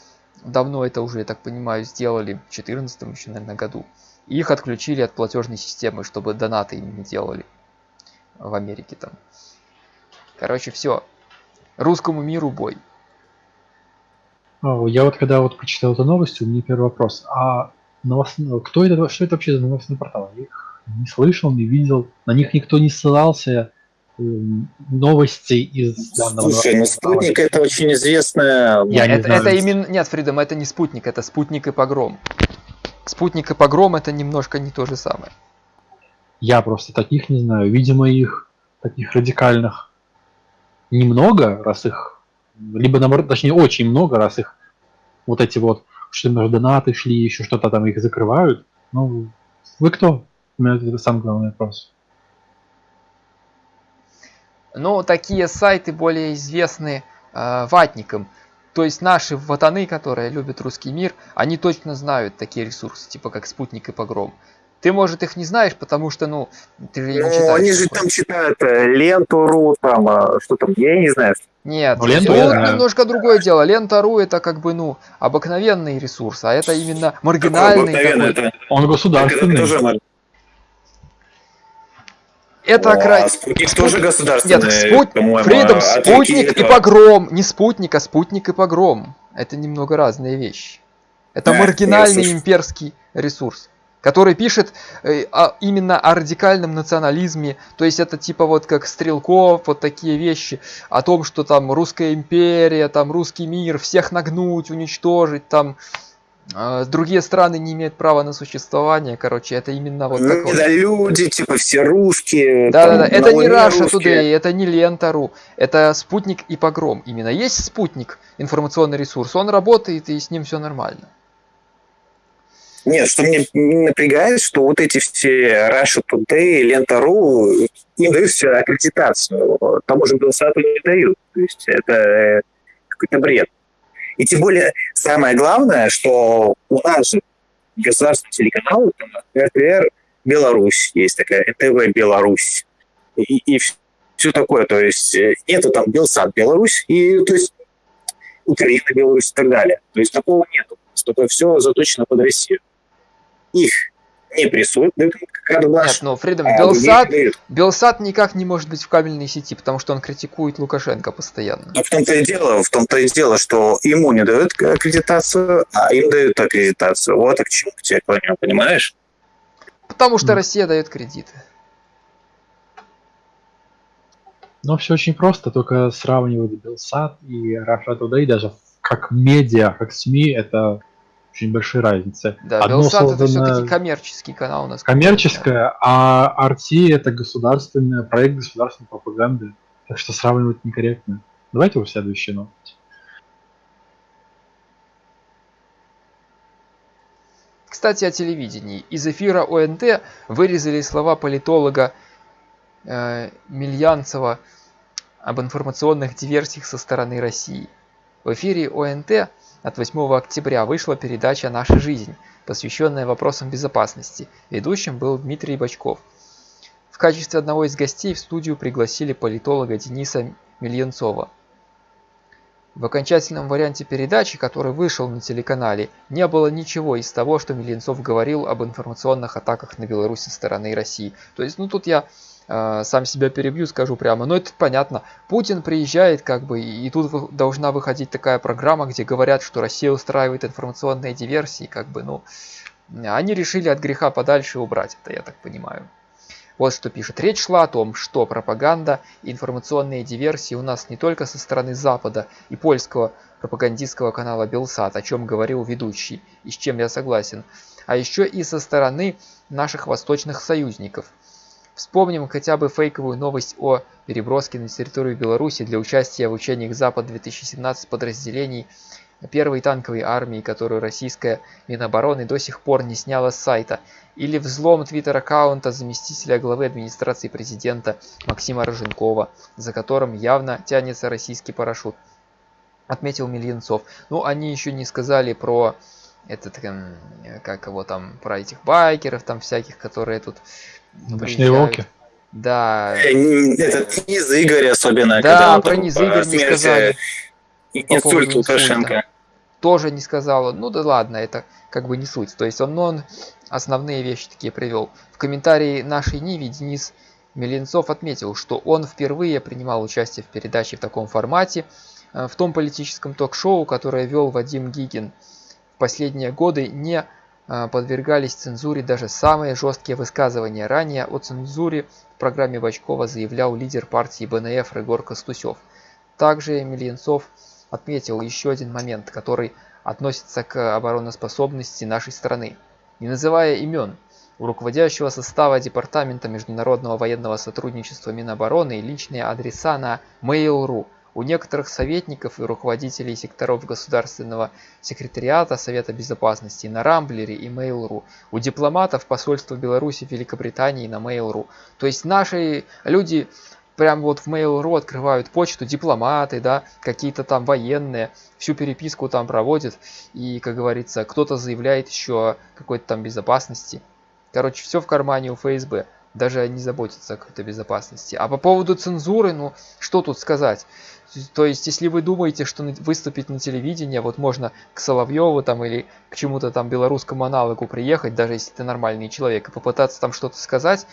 давно это уже, я так понимаю, сделали, в 2014 еще, наверное, году. И их отключили от платежной системы, чтобы донаты им не делали в Америке там. Короче, все. Русскому миру бой. А, Я вот когда вот прочитал эту новость, у меня первый вопрос. А новост... кто это, что это вообще за новостный портал? Их не слышал, не видел. На них никто не ссылался. Эм, Новости из данного Слушай, ну спутник это очень известная... Я не это, знаю. это именно... Нет, Фридом, это не спутник, это спутник и погром. Спутник и погром это немножко не то же самое. Я просто таких не знаю. Видимо, их таких радикальных немного, раз их... Либо, наоборот, точнее, очень много, раз их вот эти вот, что между донаты шли, еще что-то там их закрывают. Ну, вы кто? У меня это самый главный вопрос. Но такие сайты более известны э, ватникам. То есть наши ватаны, которые любят русский мир, они точно знают такие ресурсы, типа как Спутник и Погром. Ты, может, их не знаешь, потому что, ну, ты же не Ну, читаешь. они же там читают э, ленту.ру, там, а, что там, я не знаю. Нет, Ну, ленту знаю. немножко другое дело. Лента.ру это как бы, ну, обыкновенный ресурс, а это именно маргинальный Обыкновенно такой. это, Он это государственный. тоже. Это О, кра- а спутник тоже государственный, Нет, спут... по-моему, Freedom, а спутник и погром. Не спутник, а спутник и погром. Это немного разные вещи. Это я маргинальный имперский ресурс, который пишет э, о- именно о радикальном национализме. То есть это типа вот как Стрелков, вот такие вещи. О том, что там русская империя, там русский мир, всех нагнуть, уничтожить, там э, другие страны не имеют права на существование. Короче, это именно вот такое. Недолюди, типа все русские. Да, да, там, да. Это не Раша русские. Today, это не Лента.ру, это спутник и погром. Именно есть спутник, информационный ресурс, он работает и с ним все нормально. Нет, что мне напрягает, что вот эти все Russia Today, Лента.ру, им дают все аккредитацию. Тому же Белсату не дают. То есть это э, какой-то бред. И тем более, самое главное, что у нас же государственный телеканал, РТР Беларусь есть такая, НТВ Беларусь. И, и все такое. То есть э, нету там Белсат Беларусь, и то есть Украина Беларусь и так далее. То есть такого нету. Только все заточено под Россию. Их не прессуют, дают Нет, но Freedom, а других Белсат. Белсат никак не может быть в кабельной сети, потому что он критикует Лукашенко постоянно. Но в том-то и дело, в том-то и дело, что ему не дают аккредитацию, а им дают аккредитацию. Вот и к чему тебе клоню, понимаешь? Потому что. Россия дает кредиты. Но все очень просто, только сравнивать Белсат и Russia Today даже как медиа, как СМИ, это очень большие разницы. Да, Одно Белсат это создано все-таки коммерческий канал у нас. коммерческое, а RT это государственный проект государственной пропаганды. Так что сравнивать некорректно. Давайте уже следующую новость. Кстати, о телевидении. Из эфира ОНТ вырезали слова политолога э, Мильянцева об информационных диверсиях со стороны России. В эфире ОНТ от 8 октября вышла передача «Наша жизнь», посвященная вопросам безопасности. Ведущим был Дмитрий Бочков. В качестве одного из гостей в студию пригласили политолога Дениса Мильянцова. В окончательном варианте передачи, который вышел на телеканале, не было ничего из того, что Миленцов говорил об информационных атаках на Беларусь со стороны России. То есть, ну тут я сам себя перебью, скажу прямо, но это понятно. Путин приезжает, как бы, и тут должна выходить такая программа, где говорят, что Россия устраивает информационные диверсии, как бы, ну, они решили от греха подальше убрать это, я так понимаю. Вот что пишет. Речь шла о том, что пропаганда информационные диверсии у нас не только со стороны Запада и польского пропагандистского канала Белсат, о чем говорил ведущий, и с чем я согласен, а еще и со стороны наших восточных союзников. Вспомним хотя бы фейковую новость о переброске на территорию Беларуси для участия в учениях Запад-2017 подразделений первой танковой армии, которую российская Минобороны до сих пор не сняла с сайта, или взлом твиттер-аккаунта заместителя главы администрации президента Максима Роженкова, за которым явно тянется российский парашют, отметил Мильянцов. Ну, они еще не сказали про этот, эм, как его там, про этих байкеров там всяких, которые тут Ночные приезжают. волки. Да, Э, Этот низ Игорь особенно. Да, про низ Игорь не сказали. Инсульт Лукашенко. тоже не сказала. Ну да ладно, это как бы не суть. То есть он, ну, он основные вещи такие привел. В комментарии нашей Ниве Денис Меленцов отметил, что он впервые принимал участие в передаче в таком формате, э, в том политическом ток-шоу, которое вел Вадим Гигин. В последние годы не подвергались цензуре даже самые жесткие высказывания. Ранее о цензуре в программе Бачкова заявлял лидер партии БНФ Регор Костусев. Также Мельянцов отметил еще один момент, который относится к обороноспособности нашей страны. Не называя имен, у руководящего состава Департамента международного военного сотрудничества Минобороны личные адреса на Mail.ru. У некоторых советников и руководителей секторов Государственного секретариата Совета Безопасности на Рамблере и Mail.ru. У дипломатов посольства Беларуси Великобритании на Mail.ru. То есть наши люди прям вот в Mail.ru открывают почту, дипломаты, да, какие-то там военные, всю переписку там проводят, и, как говорится, кто-то заявляет еще о какой-то там безопасности. Короче, все в кармане у ФСБ. Даже не заботится о какой-то безопасности. А по поводу цензуры, ну, что тут сказать? То есть, если вы думаете, что выступить на телевидении, вот можно к Соловьеву там или к чему-то там белорусскому аналогу приехать, даже если ты нормальный человек, и попытаться там что-то сказать,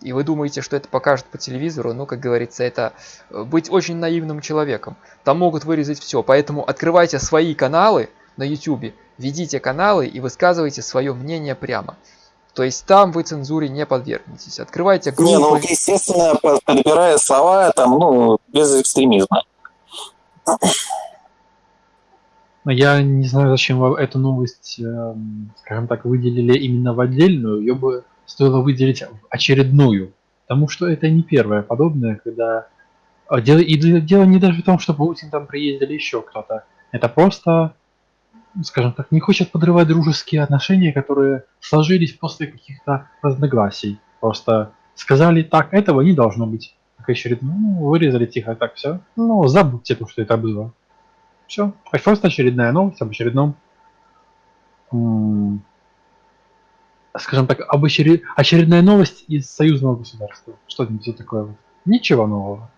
и вы думаете, что это покажут по телевизору, ну, как говорится, это э, быть очень наивным человеком. Там могут вырезать все, поэтому открывайте свои каналы на YouTube, ведите каналы и высказывайте свое мнение прямо. То есть там вы цензуре не подвергнетесь. Открывайте группы. Не, ну, естественно, подбирая слова, там, ну, без экстремизма. Я не знаю, зачем эту новость, эм, скажем так, выделили именно в отдельную. Ее бы стоило выделить очередную. Потому что это не первое подобное, когда... А, дело, и дело не даже в том, что Путин там приездили еще кто-то. Это просто, скажем так, не хочет подрывать дружеские отношения, которые сложились после каких-то разногласий. Просто сказали, так, этого не должно быть. Как очередную, ну, вырезали тихо, так все. Ну, забудьте то, что это было. Все. Просто очередная новость об очередном скажем так, об очеред... очередная новость из союзного государства. Что-нибудь такое. Ничего нового.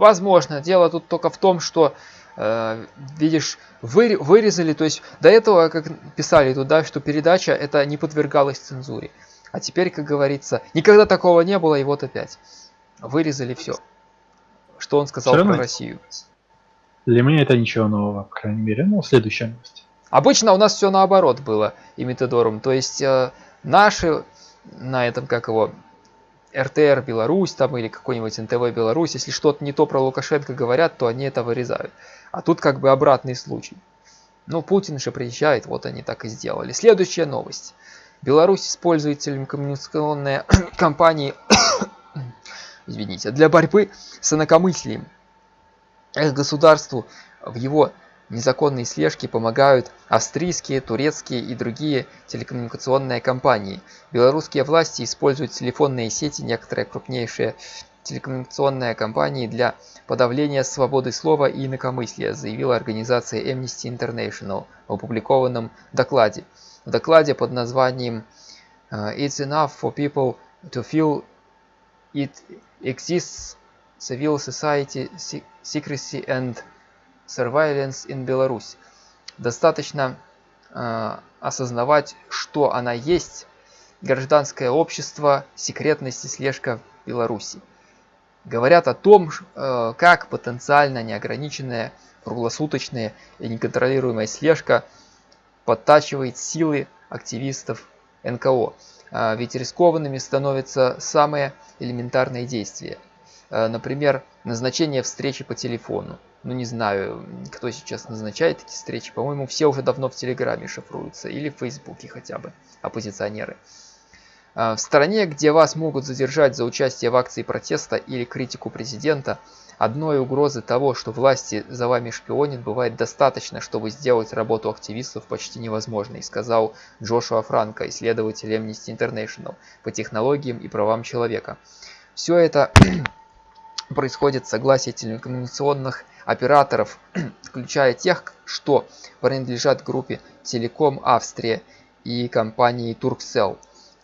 Возможно. Дело тут только в том, что, э, видишь, вы, вырезали, то есть до этого, как писали туда, что передача это не подвергалась цензуре. А теперь, как говорится, никогда такого не было, и вот опять. Вырезали все. Что он сказал про Россию. Для меня это ничего нового, по крайней мере. Ну, следующая новость. Обычно у нас все наоборот было имитодором. То есть э, наши на этом, как его, РТР Беларусь там или какой-нибудь НТВ Беларусь, если что-то не то про Лукашенко говорят, то они это вырезают. А тут как бы обратный случай. Ну, Путин же приезжает, вот они так и сделали. Следующая новость. Беларусь использует телекоммуникационные компании извините, для борьбы с инакомыслием. Государству в его незаконной слежке помогают австрийские, турецкие и другие телекоммуникационные компании. Белорусские власти используют телефонные сети, некоторые крупнейшие телекоммуникационные компании для подавления свободы слова и инакомыслия, заявила организация Amnesty International в опубликованном докладе. В докладе под названием э, It's enough for people to feel it exists civil society secrecy and Surveillance in Belarus. Достаточно э, осознавать, что она есть, гражданское общество, секретность и слежка Беларуси. Говорят о том, э, как потенциально неограниченная, круглосуточная и неконтролируемая слежка подтачивает силы активистов НКО. Э, ведь рискованными становятся самые элементарные действия. Э, например, назначение встречи по телефону ну не знаю, кто сейчас назначает такие встречи. По-моему, все уже давно в Телеграме шифруются или в Фейсбуке хотя бы, оппозиционеры. А, в стране, где вас могут задержать за участие в акции протеста или критику президента, одной угрозы того, что власти за вами шпионят, бывает достаточно, чтобы сделать работу активистов почти невозможной, сказал Джошуа Франко, исследователь Amnesty International по технологиям и правам человека. Все это происходит с согласия телекоммуникационных операторов, включая тех, что принадлежат группе Телеком Австрия и компании Turkcell,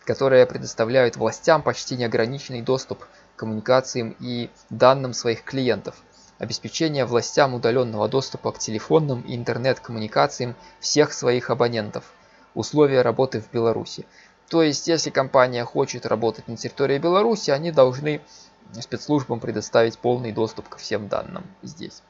которые предоставляют властям почти неограниченный доступ к коммуникациям и данным своих клиентов. Обеспечение властям удаленного доступа к телефонным и интернет-коммуникациям всех своих абонентов. Условия работы в Беларуси. То есть, если компания хочет работать на территории Беларуси, они должны спецслужбам предоставить полный доступ ко всем данным здесь.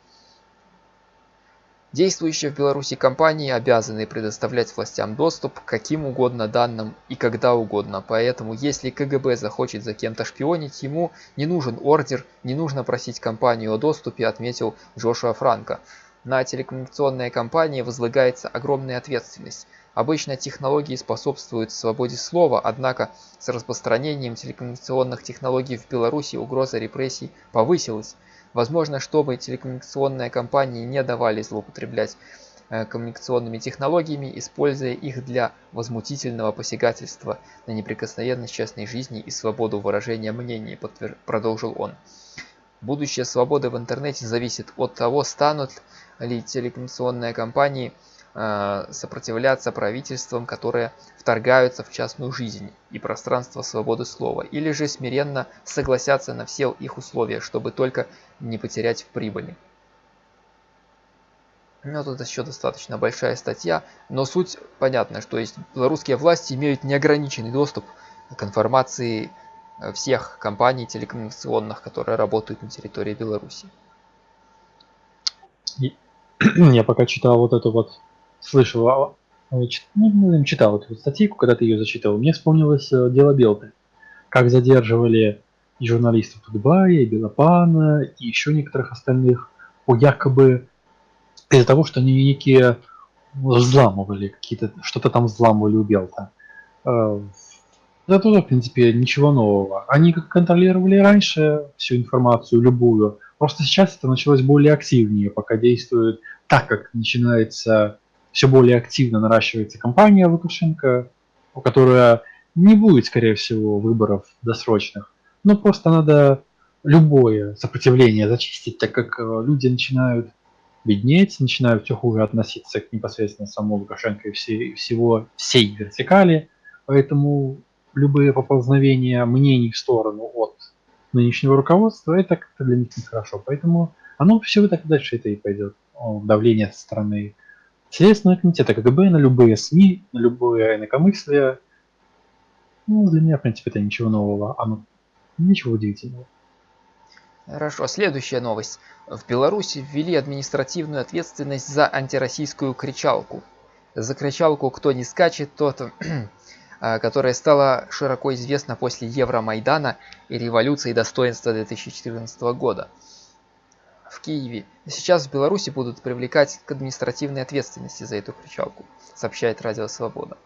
Действующие в Беларуси компании обязаны предоставлять властям доступ к каким угодно данным и когда угодно, поэтому если КГБ захочет за кем-то шпионить, ему не нужен ордер, не нужно просить компанию о доступе, отметил Джошуа Франко. На телекоммуникационные компании возлагается огромная ответственность. Обычно технологии способствуют свободе слова, однако с распространением телекоммуникационных технологий в Беларуси угроза репрессий повысилась. Возможно, чтобы телекоммуникационные компании не давали злоупотреблять э, коммуникационными технологиями, используя их для возмутительного посягательства на неприкосновенность частной жизни и свободу выражения мнений, продолжил он. Будущее свободы в интернете зависит от того, станут ли телекоммуникационные компании сопротивляться правительствам, которые вторгаются в частную жизнь и пространство свободы слова, или же смиренно согласятся на все их условия, чтобы только не потерять в прибыли. Ну, тут еще достаточно большая статья, но суть понятна, что есть белорусские власти имеют неограниченный доступ к информации э, всех компаний телекоммуникационных, которые работают на территории Беларуси. Я пока читал вот эту вот, слышал, а, а, ну, ну, читал эту статейку, когда ты ее зачитывал, мне вспомнилось э, дело Белты. Как задерживали и журналистов Тутбая, и Белопана, и еще некоторых остальных по якобы из-за того, что они некие взламывали какие-то, что-то там взламывали у Белта. Это тоже, в принципе, ничего нового. Они как контролировали раньше всю информацию, любую. Просто сейчас это началось более активнее, пока действует так, как начинается все более активно наращивается компания Лукашенко, у которой не будет, скорее всего, выборов досрочных. Но просто надо любое сопротивление зачистить, так как э, люди начинают беднеть, начинают все хуже относиться к непосредственно самому Лукашенко и все- всего, всей вертикали. Поэтому любые поползновения мнений в сторону от нынешнего руководства, это как-то для них нехорошо. Поэтому оно все так дальше это и пойдет. Давление со стороны Следственного комитета КГБ на любые СМИ, на любое инакомыслие. Ну, для меня, в принципе, это ничего нового. Оно ничего удивительного. Хорошо, следующая новость. В Беларуси ввели административную ответственность за антироссийскую кричалку. За кричалку «Кто не скачет, тот...» а, которая стала широко известна после Евромайдана и революции достоинства 2014 года в Киеве. Сейчас в Беларуси будут привлекать к административной ответственности за эту кричалку, сообщает Радио Свобода.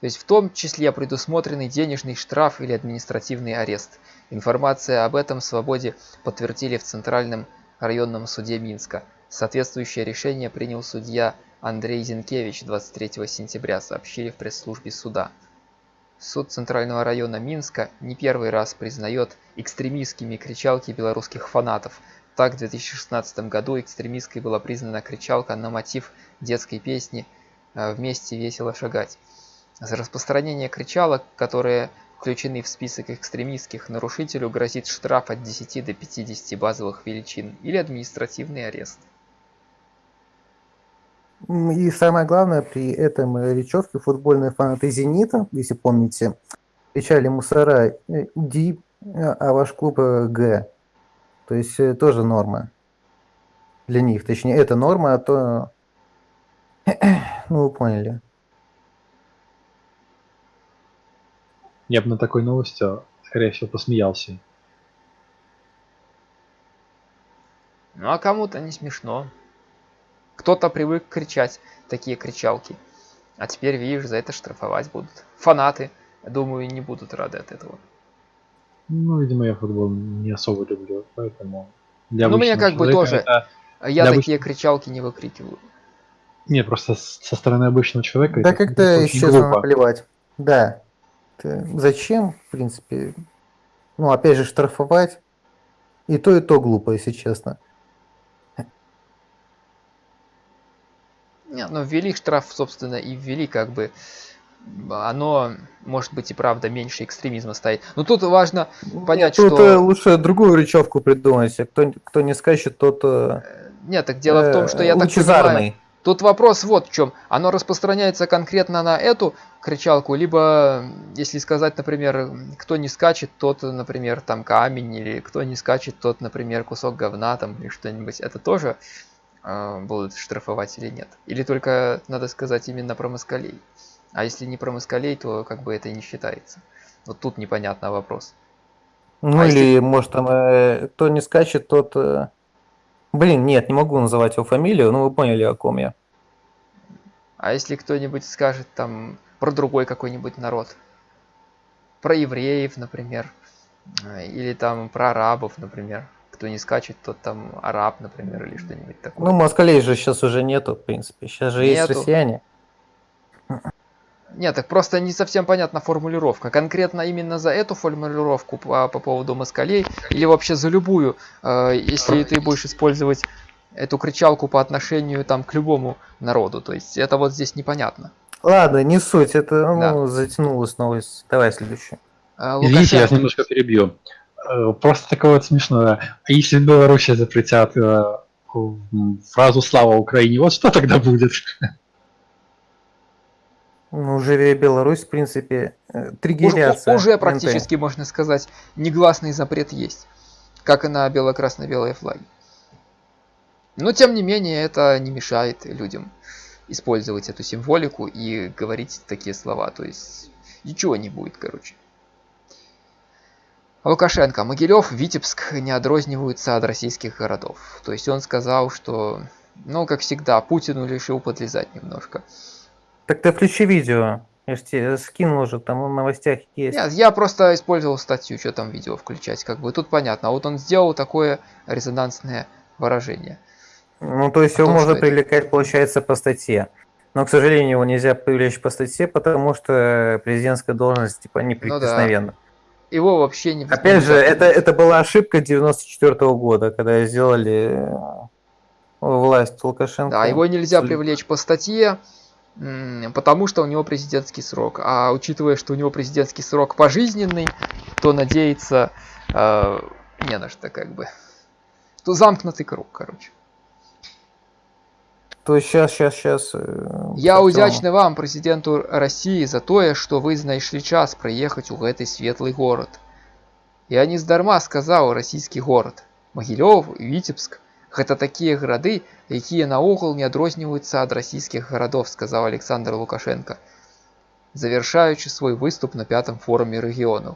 То есть в том числе предусмотренный денежный штраф или административный арест. Информация об этом Свободе подтвердили в Центральном районном суде Минска. Соответствующее решение принял судья Андрей Зинкевич 23 сентября, сообщили в пресс-службе суда. Суд Центрального района Минска не первый раз признает экстремистскими кричалки белорусских фанатов. Так, в 2016 году экстремистской была признана кричалка на мотив детской песни э, «Вместе весело шагать». За распространение кричалок, которые включены в список экстремистских, нарушителю грозит штраф от 10 до 50 базовых величин или административный арест. И самое главное, при этом э, речевке футбольные фанаты «Зенита», если помните, кричали мусора э, «Ди», э, а ваш клуб «Г». То есть тоже норма для них. Точнее, это норма, а то... Ну, вы поняли. Я бы на такой новости, скорее всего, посмеялся. Ну а кому-то не смешно. Кто-то привык кричать такие кричалки. А теперь, видишь, за это штрафовать будут. Фанаты, думаю, не будут рады от этого. Ну, видимо, я футбол не особо люблю, поэтому... Для Ну, обычного как бы тоже. это- Я такие кричалки не выкрикиваю. Не, просто со стороны обычного человека Да как-то, глупо. наплевать. Да. Ты- Зачем, в принципе? Ну, опять же, штрафовать. И то, и то глупо, если честно. Не, ну ввели штраф, собственно, и ввели как бы оно, может быть, и правда меньше экстремизма стоит. Но тут важно понять, Тут что... э, лучше другую речевку придумать. Кто, кто не скачет, тот э, Нет, так дело в том, что я так лучезарный. понимаю, тут вопрос вот в чем. Оно распространяется конкретно на эту кричалку, либо, если сказать, например, кто не скачет, тот, например, там камень, или кто не скачет, тот, например, кусок говна там или что-нибудь. Это тоже э, будут штрафовать или нет? Или только надо сказать именно про москалей? А если не про москалей, то как бы это и не считается. Вот тут непонятно вопрос. Ну А или, если- может, там, э, кто не скачет, тот... э, Блин, нет, не могу называть его фамилию, но вы поняли, о ком я. А если кто-нибудь скажет там про другой какой-нибудь народ? Про евреев, например. э, Или там про арабов, например. Кто не скачет, тот там араб, например, или что-нибудь такое. Ну, москалей же сейчас уже нету, в принципе. Сейчас же есть Нету. россияне. Нет, так просто не совсем понятна формулировка. Конкретно именно за эту формулировку по, по поводу москалей или вообще за любую, э, если ты будешь использовать эту кричалку по отношению там к любому народу. То есть это вот здесь непонятно. Ладно, не суть, это Да. ну, затянулась новость. Давай следующий. А, Извините, я Лукашенко- немножко перебью. Э, Просто такое вот смешное. А если в Беларуси запретят э, фразу «Слава Украине», вот что тогда будет? Ну, живя Беларусь, в принципе, э, триггеряция. уже НТ. практически, можно сказать, негласный запрет есть. Как и на бело-красно-белые флаги. Но, тем не менее, это не мешает людям использовать эту символику и говорить такие слова. То есть, ничего не будет, короче. Лукашенко. Могилев, Витебск не отрозниваются от российских городов. То есть, он сказал, что, ну, как всегда, Путину решил подлезать немножко. Так ты включи видео. Я ж тебе скинул уже, там в новостях есть. Нет, я просто использовал статью, что там видео включать, как бы тут понятно. А вот он сделал такое резонансное выражение. Ну, то есть его том, можно что это- привлекать, получается, по статье. Но, к сожалению, его нельзя привлечь по статье, потому что президентская должность, типа, неприкосновенна. Его вообще не Опять же, это, это была ошибка 94 года, когда сделали э, власть Лукашенко. Да, его нельзя привлечь по статье, потому что у него президентский срок. А учитывая, что у него президентский срок пожизненный, то надеяться э, не на что, как бы. То замкнутый круг, короче. То есть сейчас, сейчас, сейчас... Я удячны вам, президенту России, за тое, што вы знайшлі час прыехаць у гэты светлый горад. Я не здарма сказаў расійскі горад. Магілёў, Віцебск гэта такія гарады, якія наогул не адрозніваюцца ад расійскіх гарадоў, сказаў Александр Лукашенко, завершаючы свой выступ на пятом форуме рэгіёнаў.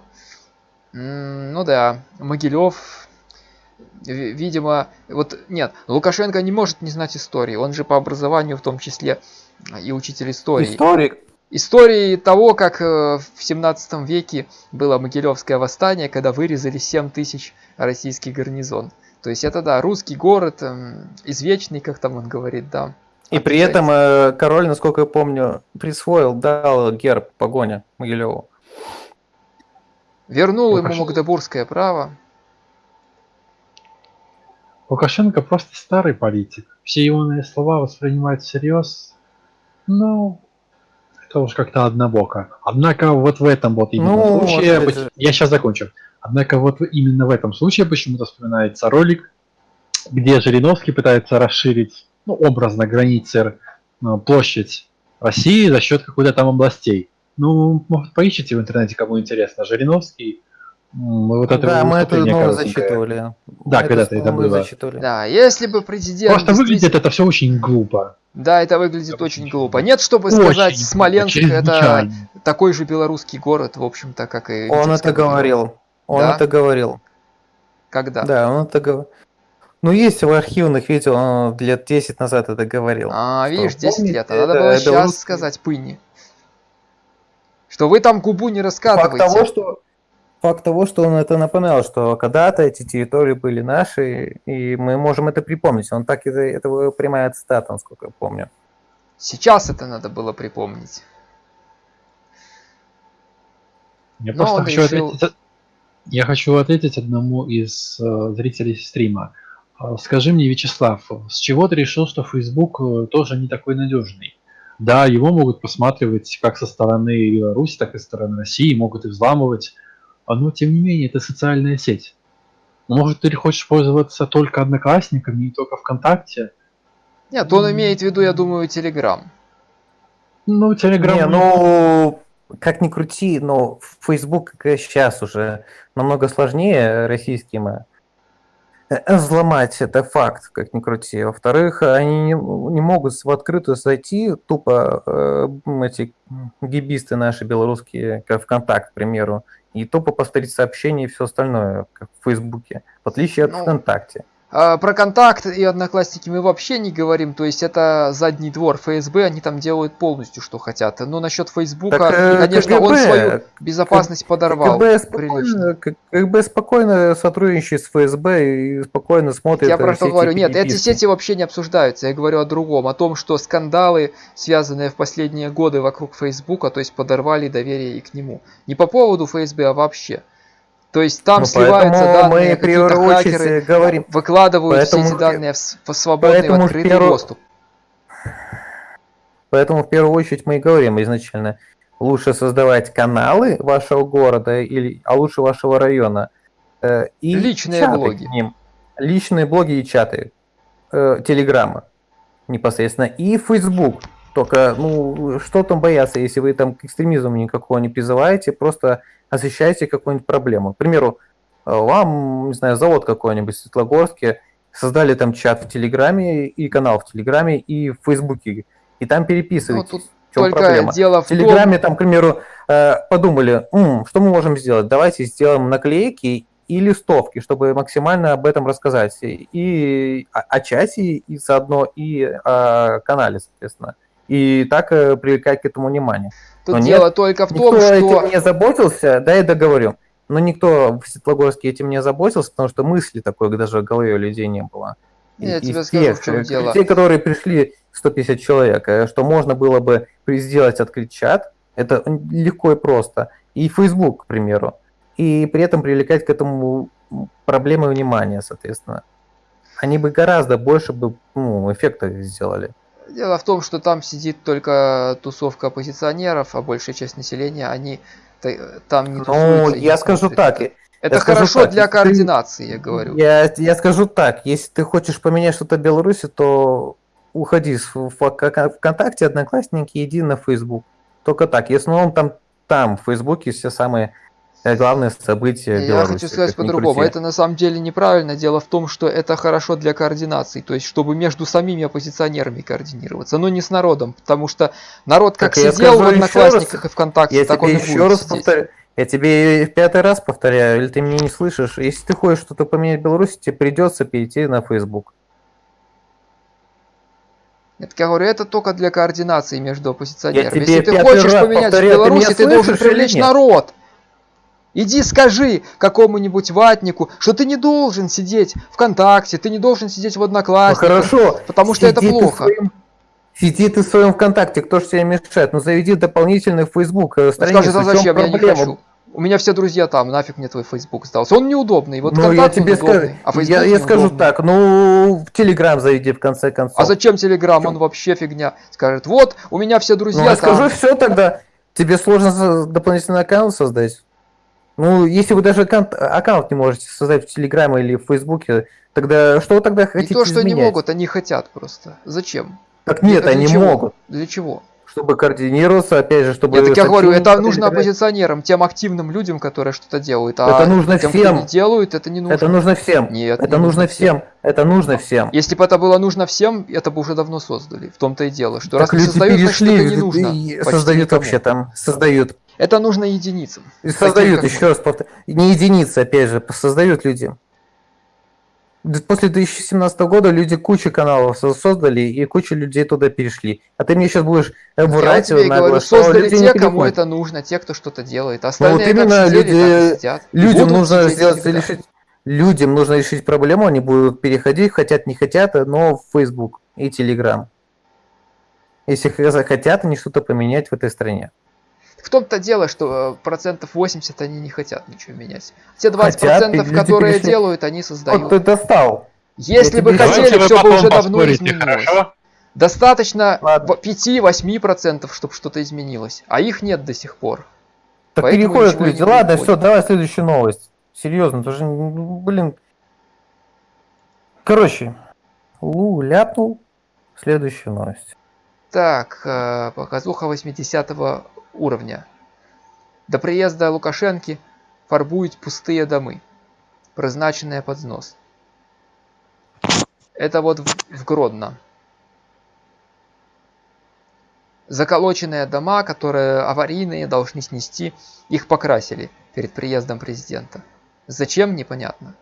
М, Ну да, Могилев, ви- видимо, вот нет, Лукашенко не может не знать истории, он же по образованию в том числе и учитель истории. Историк. Истории того, как э, в 17 веке было Могилевское восстание, когда вырезали 7 тысяч российский гарнизон. То есть это, да, русский город, эм, извечный, как там он говорит, да. И при этом э, король, насколько я помню, присвоил, дал герб погоня Могилеву. Вернул ему Лукашенко- Магдебургское право. Лукашенко просто старый политик. Все его слова воспринимать всерьез, ну, это уж как-то однобоко. Однако вот в этом вот именно Ну, случае, поч- же. я сейчас закончу. Однако вот именно в этом случае почему-то вспоминается ролик, где Жириновский пытается расширить, ну, образно, границы, э, площадь России за счет какой-то там областей. Ну, может, поищите в интернете, кому интересно. Жириновский, м, вот это да, мы это ну, зачитывали. Да, Мы когда-то это мы было. зачитывали. Да, если бы президент... Просто выглядит действительно- это все очень глупо. Да, это выглядит Очень очень глупо. Нет, чтобы Очень сказать, глупо, Смоленск это такой же белорусский город, в общем-то, как и... Он Витебск, это говорил. Он Да? это говорил. Когда? Да, он это говорил. Ну, есть в архивных видео, он лет 10 назад это говорил. А, Что, видишь, 10 помните, лет. А надо это было сейчас белорусский- сказать пыни. Что вы там губу не Факт раскатываете. того, что факт того, что он это напоминал, что когда-то эти территории были наши, и мы можем это припомнить. Он так это, это прямая цитата, насколько я помню. Сейчас это надо было припомнить. Я Но просто хочу решил- ответить, я хочу ответить одному из э, зрителей стрима. Э, Скажи мне, Вячеслав, с чего ты решил, что Facebook э, тоже не такой надежный? Да, его могут посматривать как со стороны Беларуси, так и со стороны России, могут и взламывать, а, но тем не менее это социальная сеть. Может, ты хочешь пользоваться только Одноклассниками и только ВКонтакте? Нет, он имеет в виду, я думаю, Телеграм. Ну, Телеграм... Не, ну, как ни крути, но Facebook сейчас уже намного сложнее российским э, взломать, это факт, как ни крути. Во-вторых, они не, не могут в открытую зайти, тупо э, эти гибисты наши белорусские, как ВКонтакт, к примеру, и тупо посмотреть сообщения и все остальное, как в Фейсбуке, в отличие от Ну, ВКонтакте. А, про контакт и одноклассники мы вообще не говорим, то есть это задний двор ФСБ, они там делают полностью, что хотят. Но насчет Фейсбука, Так, э, конечно, он КГБ, свою безопасность подорвал. КГБ спокойно, К- КГБ спокойно сотрудничает с ФСБ и спокойно смотрит Я э, про все что говорю. Нет, эти сети вообще не обсуждаются. Я говорю о другом. О том, что скандалы, связанные в последние годы вокруг Фейсбука, то есть подорвали доверие и к нему. Не по поводу ФСБ, а вообще. То есть там Ну, сливаются данные, мы какие-то хакеры говорим, выкладывают все Поэтому- эти данные в в свободный, поэтому в открытый первую- доступ. Поэтому в первую очередь мы и говорим изначально, лучше создавать каналы вашего города, или, а лучше вашего района. э, и Личные чаты блоги. к ним. Личные блоги и чаты. Э, Телеграмма непосредственно. И Facebook. Только, ну, что там бояться, если вы там к экстремизму никакого не призываете, просто освещаете какую-нибудь проблему. К примеру, э, вам, не знаю, завод какой-нибудь в Светлогорске, создали там чат в Телеграме и канал в Телеграме и в Фейсбуке, и там Ну, тут В чем только проблема? дело в В том, Телеграме там, к примеру, э, подумали, «М, что мы можем сделать? Давайте сделаем наклейки и листовки, чтобы максимально об этом рассказать. И о, о чате, и заодно, и о канале, соответственно. И так э, привлекать к этому внимание. тут но дело нет, только в Никто том, что этим не заботился, да, я договорю. Но никто в Светлогорске этим не заботился, потому что мысли такой даже в голове у людей не было. Я И- тебе из скажу, тех, в чем э, дело. Те, которые пришли 150 человек, э, что можно было бы сделать открыть чат, это легко и просто. И Facebook, к примеру. И при этом привлекать к этому проблемы внимания, соответственно. Они бы гораздо больше бы ну, эффекта сделали. Дело в том, что там сидит только тусовка оппозиционеров, а большая часть населения, они та- там не Ну, тусуются. и не я скажу так, это. Это я хорошо так, для если ты- координации, я говорю. Я, я скажу так, если ты хочешь поменять что-то в Беларуси, то уходи Вк- ВКонтакте, Одноклассники, иди на Facebook. Только так. И в основном там, там в Фейсбуке все самые э, главные события Я Беларуси. хочу сказать по-другому. Это на самом деле неправильно. Дело в том, что это хорошо для координации, то есть чтобы между самими оппозиционерами координироваться, но не с народом, потому что народ как Так я сидел в Одноклассниках раз, и ВКонтакте, Я так он тебе и еще раз повторяю. Я тебе в пятый раз повторяю, или ты меня не слышишь. Если ты хочешь что-то поменять в Беларуси, тебе придется перейти на Facebook. Это, я говорю, это только для координации между оппозиционерами. Если ты хочешь поменять в повторяю, ты Беларуси, меня ты должен привлечь нет? народ. Иди скажи какому-нибудь ватнику, что ты не должен сидеть ВКонтакте, ты не должен сидеть в Ну Одноклассниках. хорошо. потому что это сиди в плохо. своем- Сиди ты в своем ВКонтакте, кто же тебе мешает? Ну заведи дополнительный Facebook э, Он страницу. скажет, а в чем зачем, я не хочу. У меня все друзья там, нафиг мне твой Facebook сдался. Он неудобный, вот ну, я тебе скажу, а Facebook я, я скажу так, ну, в Телеграм заведи в конце концов. А зачем Телеграм? Он вообще фигня. Скажет, вот, у меня все Ну, друзья я там. скажу все тогда. Тебе сложно дополнительный аккаунт создать. Ну, если вы даже аккаунт, аккаунт не можете создать в Телеграме или в Фейсбуке, тогда что вы тогда Не хотите то, что не изменять? могут, они хотят просто. Зачем? Так нет, Для они чего? могут. Для чего? Чтобы координироваться, опять же, чтобы... Я так я говорю, это нужно оппозиционерам, тем активным людям, которые что-то делают. А Это нужно тем, всем. кто не делают, это не нужно. Это нужно всем. Нет, это не нужно всем. Это нужно всем. Если бы это было нужно всем, это бы уже давно создали. В том-то и дело, что Так раз люди создают, значит перешли это не нужно. создают никому. вообще там, создают. Это нужно единицам. И создают, еще раз повторяю, не единицы, опять же, создают люди. После 2017 года люди кучу каналов со- создали, и куча людей туда перешли. А ты мне сейчас будешь э, Я вот врать тебе нагло, говорю, что создали люди те, не кому это нужно, те, кто что-то делает. Ну вот Остальные именно как сидели, так люди, сидят. Людям нужно сделать, решить, людям нужно решить проблему, они будут переходить, хотят, не хотят, но в Facebook и Telegram. Если захотят они что-то поменять в этой стране. В том-то дело, что э, процентов 80 они не хотят ничего менять. Те 20 Хотят, и которые перешли. делают, они Вот создают. ты достал. Если бы хотели, все бы уже давно изменилось. хорошо? Достаточно Ладно. 5-8 процентов, чтобы что-то изменилось. А их нет до сих пор. Так Поэтому переходят люди. Ладно, все, давай следующую новость. Серьезно, тоже, ну, блин. Короче, Лу ляпнул. Следующая новость. Так, э, показуха 80 уровня. До приезда Лукашенки фарбують пустые домы, призначенные под снос. Это вот в, в Гродно. Заколоченные дома, которые аварийные, должны снести, их покрасили перед приездом президента. Зачем, непонятно.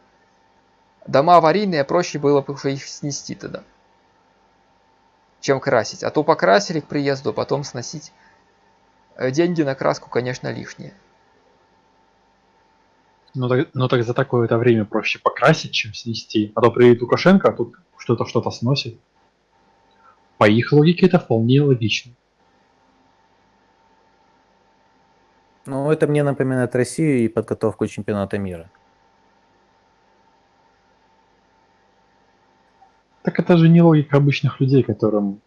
Дома аварийные, проще было бы уже их снести тогда чем красить. А то покрасили к приезду, а потом сносить. Э, Деньги на краску, конечно, лишние. Ну так, ну так за такое-то время проще покрасить, чем снести. А то приедет Лукашенко, а тут что-то что-то сносит. По их логике это вполне логично. Ну, это мне напоминает Россию и подготовку чемпионата мира. Так это же не логика обычных людей, которым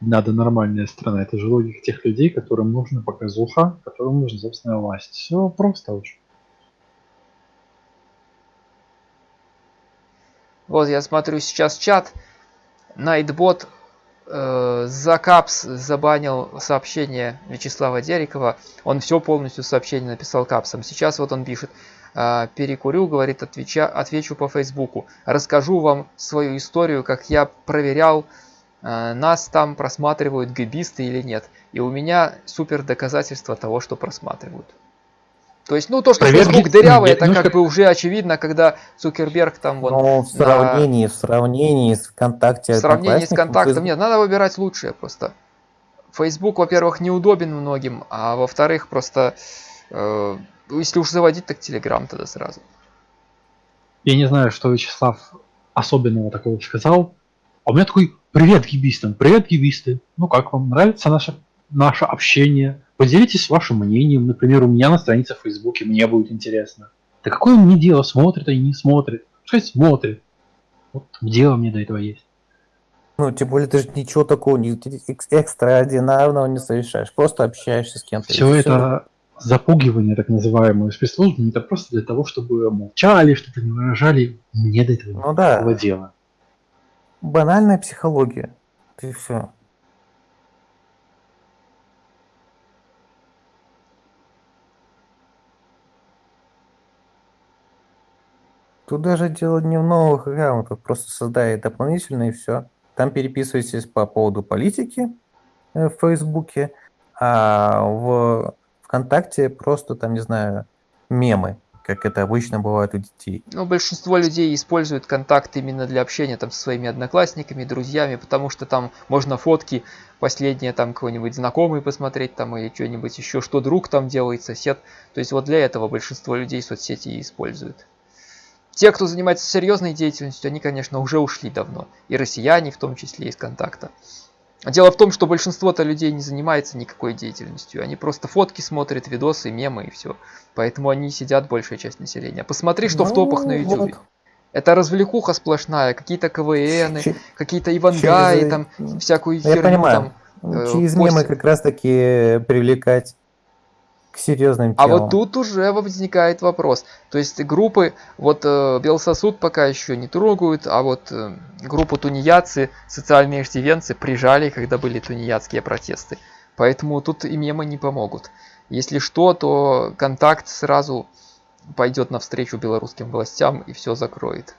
надо нормальная страна. Это же логика тех людей, которым нужна показуха, которым нужна собственная власть. Все просто очень. Вот я смотрю сейчас чат. Найтбот э, за капс забанил сообщение Вячеслава Дерикова. Он все полностью сообщение написал капсом. Сейчас вот он пишет. э, перекурю, говорит, отвеча, отвечу по Фейсбуку. Расскажу вам свою историю, как я проверял, нас там просматривают гибисты или нет. И у меня супер доказательство того, что просматривают. То есть, ну, то, что Проверки- Facebook дырявый, это немножко- как бы уже очевидно, когда Цукерберг там вот Но в на- сравнении, в сравнении с ВКонтакте, в сравнении с Одноклассником, контактом, Фейсбук- нет, надо выбирать лучшее просто. Facebook, во-первых, неудобен многим, а во-вторых, просто, э, если уж заводить, так Telegram тогда сразу. Я не знаю, что Вячеслав особенного такого сказал. А у меня такой привет гибистам, привет гибисты. Ну как вам нравится наше, наше общение? Поделитесь вашим мнением. Например, у меня на странице в Фейсбуке мне будет интересно. Да какое мне дело, смотрит или не смотрит? Пускай смотрит. Вот дело мне до этого есть. Ну, тем более ты же ничего такого не, экс- экстраординарного не совершаешь. Просто общаешься с кем-то. Все это запугивание, так называемое, спецслужбами, это просто для того, чтобы молчали, что-то не выражали. Мне до этого Ну да. дела. Банальная психология. И все. Тут даже дело не в новых аккаунтах, просто создай дополнительно и все. Там переписывайтесь по поводу политики э, в Фейсбуке, а в ВКонтакте просто там, не знаю, мемы, как это обычно бывает у детей. Ну, большинство людей используют контакт именно для общения там со своими одноклассниками, друзьями, потому что там можно фотки последние там кого-нибудь знакомый посмотреть там или что-нибудь еще, что друг там делает, сосед. То есть вот для этого большинство людей соцсети используют. Те, кто занимается серьезной деятельностью, они, конечно, уже ушли давно. И россияне в том числе из контакта. Дело в том, что большинство-то людей не занимается никакой деятельностью. Они просто фотки смотрят, видосы, мемы и все. Поэтому они сидят, большая часть населения. Посмотри, что в Ну, топах на YouTube. вот. Это развлекуха сплошная, какие-то КВН, какие-то Ивангаи, через- там всякую Я херню понимаю. там. э, Через мемы как раз таки привлекать к серьезным А темам. вот тут уже возникает вопрос. То есть группы, вот э, Белсосуд пока еще не трогают, а вот э, группу тунеядцы, социальные иждивенцы прижали, когда были тунеядские протесты. Поэтому тут и мемы не помогут. Если что, то контакт сразу пойдет навстречу белорусским властям и все закроет.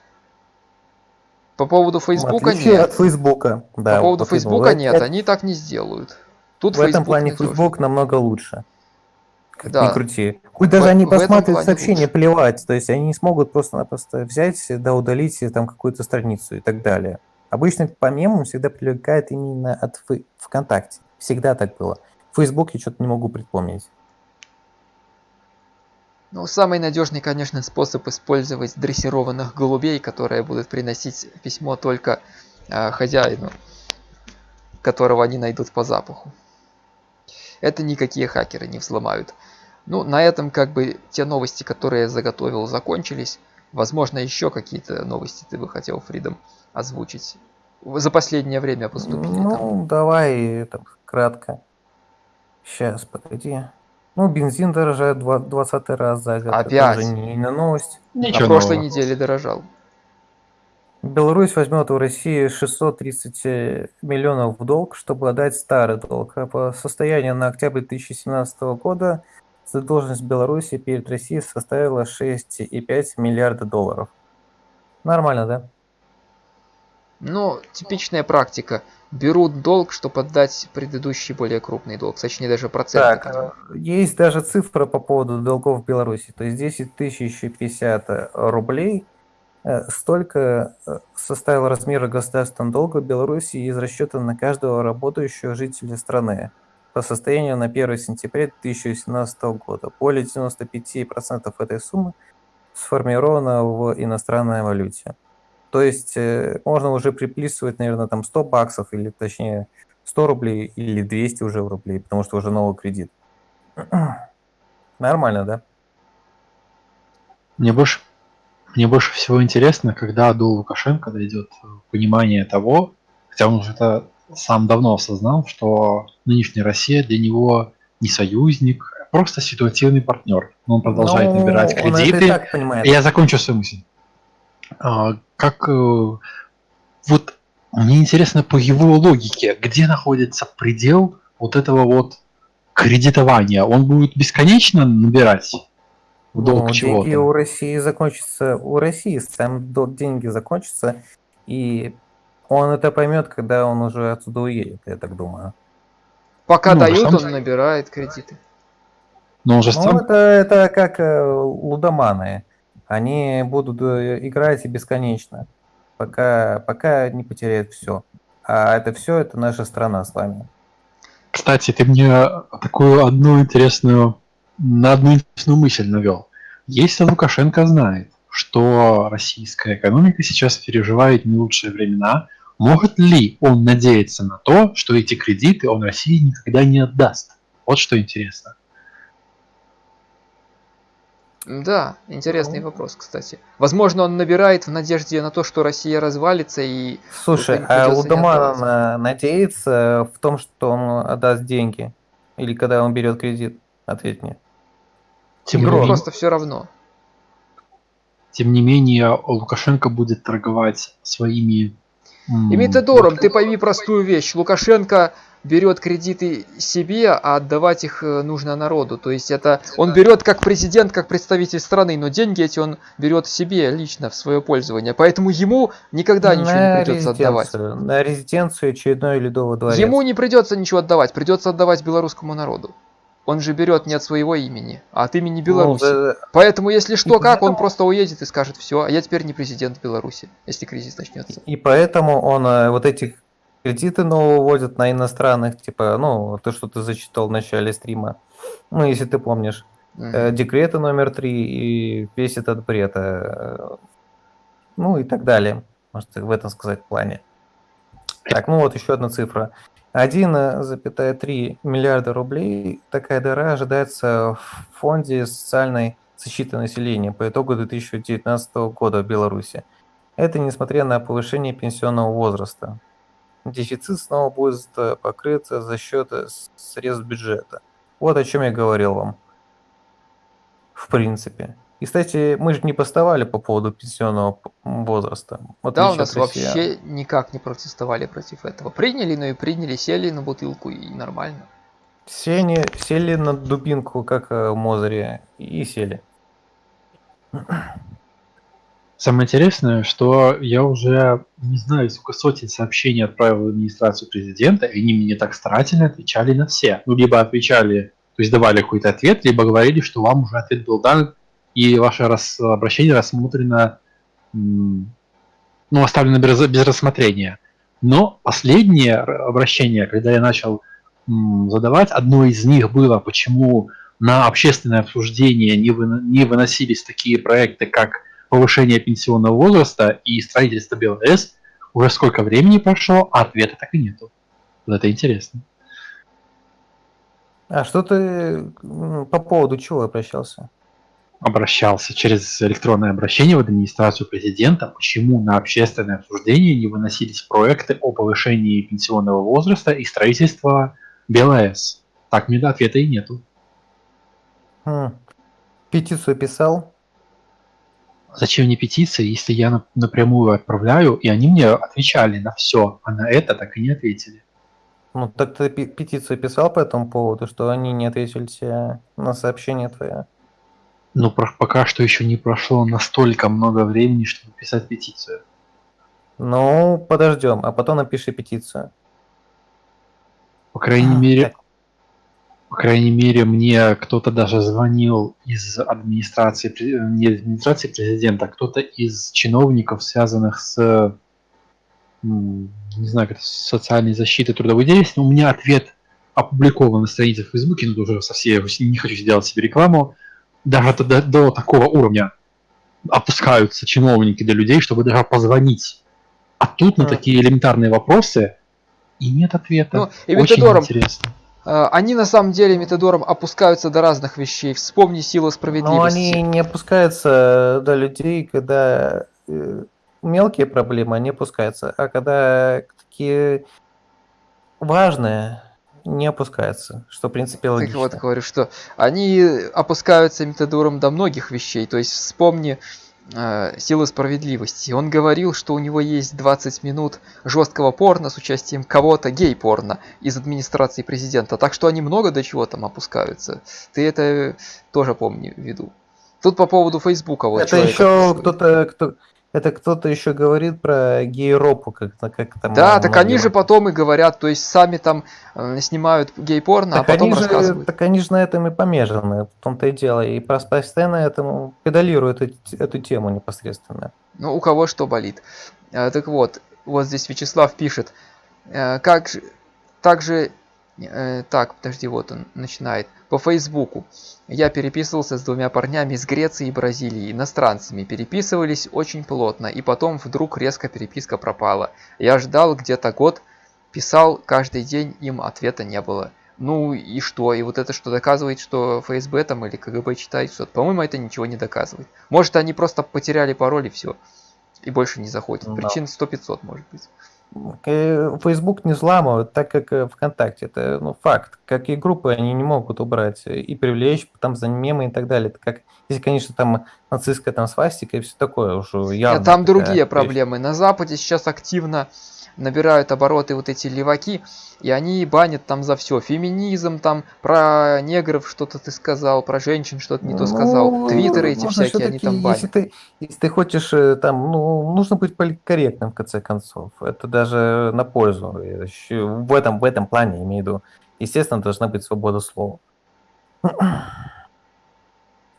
По поводу Фейсбука нет. от Фейсбука. Да, По поводу вот Фейсбука. Фейсбука нет, это- они так не сделают. Тут в этом Facebook плане надежный. Facebook намного лучше. Да. ни крути. Хоть даже В- они посмотрят сообщение, лучше. плевать. То есть они не смогут просто-напросто взять, да, удалить там какую-то страницу и так далее. Обычно по мемам всегда привлекает именно от ВКонтакте. Всегда так было. В Фейсбуке что-то не могу припомнить. Ну, самый надежный, конечно, способ использовать дрессированных голубей, которые будут приносить письмо только э, хозяину, которого они найдут по запаху. Это никакие хакеры не взломают. Ну, на этом как бы те новости, которые я заготовил, закончились. Возможно, еще какие-то новости ты бы хотел, Фридом, озвучить. За последнее время поступили там. Ну, давай там, кратко. Сейчас, погоди. Ну, бензин дорожает два- 20 раз за год. Это Опять? уже не, не новость. На Ничего прошлой нового. неделе дорожал. Беларусь возьмет у России 630 миллионов в долг, чтобы отдать старый долг. А по состоянию на октябрь 2017 года задолженность Беларуси перед Россией составила 6,5 миллиарда долларов. Нормально, да? Ну, типичная практика. Берут долг, чтобы отдать предыдущий более крупный долг. Точнее, даже процент. Так, есть даже цифра по поводу долгов в Беларуси. То есть 10 тысяч 50 рублей э, столько э, составил размер государственного долга Беларуси из расчета на каждого работающего жителя страны по состоянию на 1 сентября 2017 года. Более 95% этой суммы сформировано в иностранной валюте. То есть э, можно уже приписывать, наверное, там 100 баксов или точнее 100 рублей или 200 уже рублей, потому что уже новый кредит. Нормально, да? Мне больше, мне больше всего интересно, когда до Лукашенко дойдет понимание того, хотя он уже это сам давно осознал, что нынешняя Россия для него не союзник, а просто ситуативный партнер. Но он продолжает Ну, набирать это и кредиты. так понимает. Я закончу свою мысль. А, как э, вот мне интересно по его логике, где находится предел вот этого вот кредитования? Он будет бесконечно набирать в долг Ну, чего-то? деньги у России закончатся, у России сам дол- деньги закончатся, и он это поймет, когда он уже отсюда уедет, я так думаю. Пока Ну, дают, он набирает кредиты. Но он же Ну, сам это, это как э, лудоманы. Они будут э, играть и бесконечно, пока, пока не потеряют все. А это все, это наша страна с вами. Кстати, ты мне такую одну интересную, на одну интересную мысль навел. Если Лукашенко знает, что российская экономика сейчас переживает не лучшие времена, может ли он надеяться на то, что эти кредиты он России никогда не отдаст? Вот что интересно. Да, интересный вопрос, кстати. Возможно, он набирает в надежде на то, что Россия развалится и... Слушай, а Лудоман надеется в том, что он отдаст деньги? Или когда он берет кредит? Ответь мне. Тем не, Игрок. менее, Просто все равно. тем не менее, Лукашенко будет торговать своими... И методором, ты пойми простую вещь. Лукашенко берет кредиты себе, а отдавать их э, нужно народу. То есть это он берет как президент, как представитель страны, но деньги эти он берет себе лично в свое пользование. Поэтому ему никогда ничего не На придется отдавать. На резиденцию очередной ледовый дворец. Ему не придется ничего отдавать, придется отдавать белорусскому народу. Он же берет не от своего имени, а от имени Ну, Беларуси. за- Поэтому, если что, И как, он поэтому- просто уедет и скажет, все, а я теперь не президент Беларуси, если кризис начнется. И поэтому он э, вот эти кредиты новые вводит на иностранных, типа, ну, то, что ты зачитал в начале стрима. Ну, если ты помнишь. Э, Декреты номер три и весь этот бред. э, Ну и так далее. Может, в этом сказать плане. Так, ну вот еще одна цифра. 1,3 миллиарда рублей такая дыра ожидается в фонде социальной защиты населения по итогу 2019 года в Беларуси. Это несмотря на повышение пенсионного возраста. Дефицит снова будет э, покрыт за счет э, средств бюджета. Вот о чем я говорил вам. В принципе. И, кстати, мы же не поставали по поводу пенсионного возраста. Да, у нас вообще никак не протестовали против этого. Приняли, но и приняли, сели на бутылку и нормально. Все они сели на дубинку, как э, в Мозере, и сели. Самое интересное, что я уже, не знаю, сколько сотен сообщений отправил в администрацию президента, и они мне так старательно отвечали на все. Ну, либо отвечали, то есть давали какой-то ответ, либо говорили, что вам уже ответ был дан, и ваше рас- обращение рассмотрено, ну, оставлено без, без рассмотрения. Но последнее обращение, когда я начал задавать, одно из них было, почему на общественное обсуждение не, выно- не выносились такие проекты, как повышение пенсионного возраста и строительство БЛС, уже сколько времени прошло, а ответа так и нету. Вот это интересно. А что ты по поводу чего обращался? Обращался через электронное обращение в администрацию президента, почему на общественное обсуждение не выносились проекты о повышении пенсионного возраста и строительства БЛС. Так мне ответа и нету. Хм. Петицию писал? Зачем мне петиции, если я нап- напрямую отправляю, и они мне отвечали на все, а на это так и не ответили. Ну, так ты пе- петицию писал по этому поводу, что они не ответили тебе на сообщение твое? Но пока что еще не прошло настолько много времени, чтобы писать петицию. Ну, подождем, а потом напиши петицию. По крайней мере, по крайней мере, мне кто-то даже звонил из администрации, пре- не администрации президента, а кто-то из чиновников, связанных с, не знаю, как это, социальной защитой трудовой деятельности. У меня ответ опубликован на странице в Фейсбуке, но уже совсем не хочу сделать себе рекламу. Даже до, до- до такого уровня опускаются чиновники для людей, чтобы даже позвонить. А тут на Мгм. такие элементарные вопросы и нет ответа. Ну, и Очень методором интересно. э, они на самом деле методором опускаются до разных вещей. Вспомни силу Но справедливости. они не опускаются до людей, когда э, мелкие проблемы, они опускаются, а когда такие важные, не опускаются, что в принципе Так логично. вот, говорю, что они опускаются методором до многих вещей. То есть вспомни э, силу справедливости. Он говорил, что у него есть 20 минут жесткого порно с участием кого-то, гей-порно, из администрации президента. Так что они много до чего там опускаются. Ты это тоже помни в виду. Тут по поводу Фейсбука вот это еще кто-то, кто, это кто-то еще говорит про гей-ропу, как, как там. Да, так они же потом и говорят, то есть сами там э, снимают гей-порно, а Так потом они, же, рассказывают. так они же на этом и помешаны, в том-то и дело. И просто постоянно этому педалируют эту, эту тему непосредственно. Ну, у кого что болит. Э, Так вот, вот здесь Вячеслав пишет, э, как же, также, э, так, подожди, вот он начинает, по Фейсбуку. Я переписывался с двумя парнями из Греции и Бразилии, иностранцами, переписывались очень плотно, и потом вдруг резко переписка пропала. Я ждал где-то год, писал каждый день, им ответа не было. Ну и что? И вот это что доказывает, что ФСБ там или КГБ читает что-то? По-моему, это ничего не доказывает. Может, они просто потеряли пароль и все. И больше не заходят. Да. Причин 100-500 может быть. Э, Facebook не взламывают, так как э, ВКонтакте. Это ну, факт. Как и группы, они не могут убрать э, и привлечь там за мемы и так далее. Это как, если, конечно, там нацистская там свастика и все такое уже явно. Там другие вещь. проблемы. На Западе сейчас активно набирают обороты вот эти леваки, и они банят там за все. Феминизм, там про негров что-то ты сказал, про женщин что-то не то сказал. Ну, Твиттеры эти всякие, они там банят. Если ты, если ты хочешь э, там, ну, нужно быть политкорректным в конце концов. Это даже на пользу. В этом, в этом плане имею в виду. Естественно, должна быть свобода слова.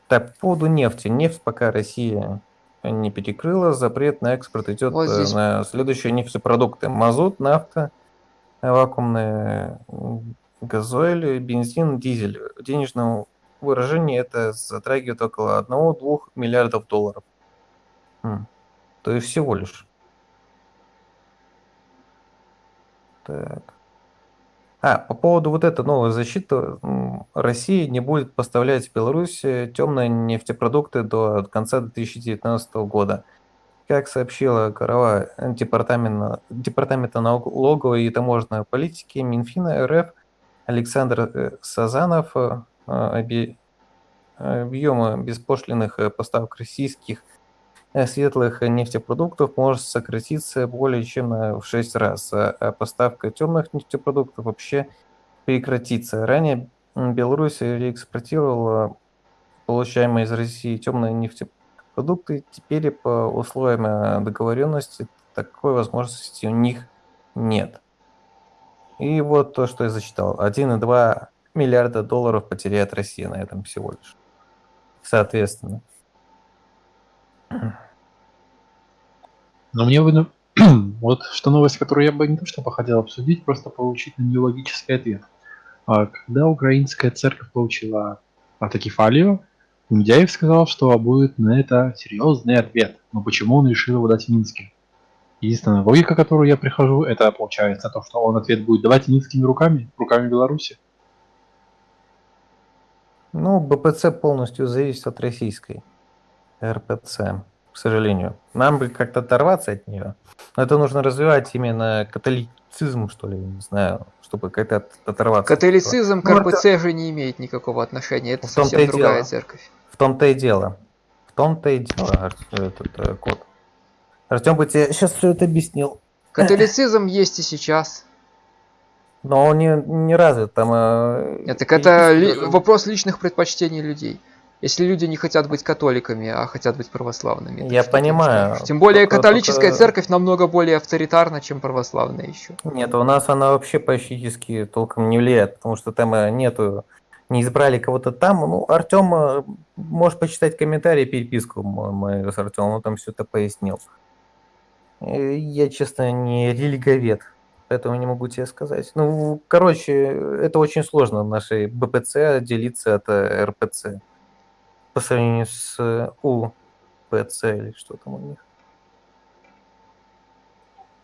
Так, по поводу нефти. Нефть пока Россия не перекрыла, запрет на экспорт идет Вот э, здесь. на следующие нефтепродукты. Мазут, нафта, вакуумные газоиль, бензин, дизель. В денежном выражении это затрагивает около 1-2 миллиардов долларов. М, То есть всего лишь. Так. А, по поводу вот этой новой защиты, м, Россия не будет поставлять в Беларусь темные нефтепродукты до конца 2019 года. Как сообщила глава департамента, департамента налоговой и таможенной политики Минфина РФ Александр э, Сазанов, э, объемы беспошлиных э, поставок российских светлых нефтепродуктов может сократиться более чем на- в 6 раз, а поставка темных нефтепродуктов вообще прекратится. Ранее Беларусь реэкспортировала получаемые из России темные нефтепродукты. Теперь по условиям э, договоренности такой возможности у них нет. И вот то, что я зачитал. 1,2 миллиарда долларов потеряет Россия на этом всего лишь. Соответственно. Но мне бы, ну, вот что новость, которую я бы не то что хотел обсудить, просто получить на нее логический ответ. А Когда украинская церковь получила автокефалию, Мудяев сказал, что будет на это серьезный ответ. Но почему он решил его дать в Минске? Единственная логика, к которой я прихожу, это получается то, что он ответ будет давать минскими руками, руками Беларуси. Ну, БПЦ полностью зависит от российской РПЦ, к сожалению. Нам бы как-то оторваться от нее. Но это нужно развивать именно католицизм, что ли, не знаю, чтобы как-то от- оторваться. Католицизм к Ну, это- РПЦ же не имеет никакого отношения. Это В совсем другая дело. церковь. В том-то и дело. В том-то и дело, этот э, кот. Артем бы тебе сейчас все это объяснил. Католицизм есть и сейчас. Но он не, не развит там. э, Нет, так это ли- вопрос личных предпочтений людей. Если люди не хотят быть католиками, а хотят быть православными. Я понимаю. Тем более Только- католическая только- церковь намного более авторитарна, чем православная еще. Нет, у нас она вообще практически толком не влияет, потому что там э, нету, не избрали кого-то там. Ну, Артем э, может почитать комментарии, переписку мою с Артемом, он там все это пояснил. Э, Я, честно, не религовед, поэтому не могу тебе сказать. Ну, короче, это очень сложно нашей БПЦ отделиться от РПЦ по сравнению с э, УПЦ или что там у них.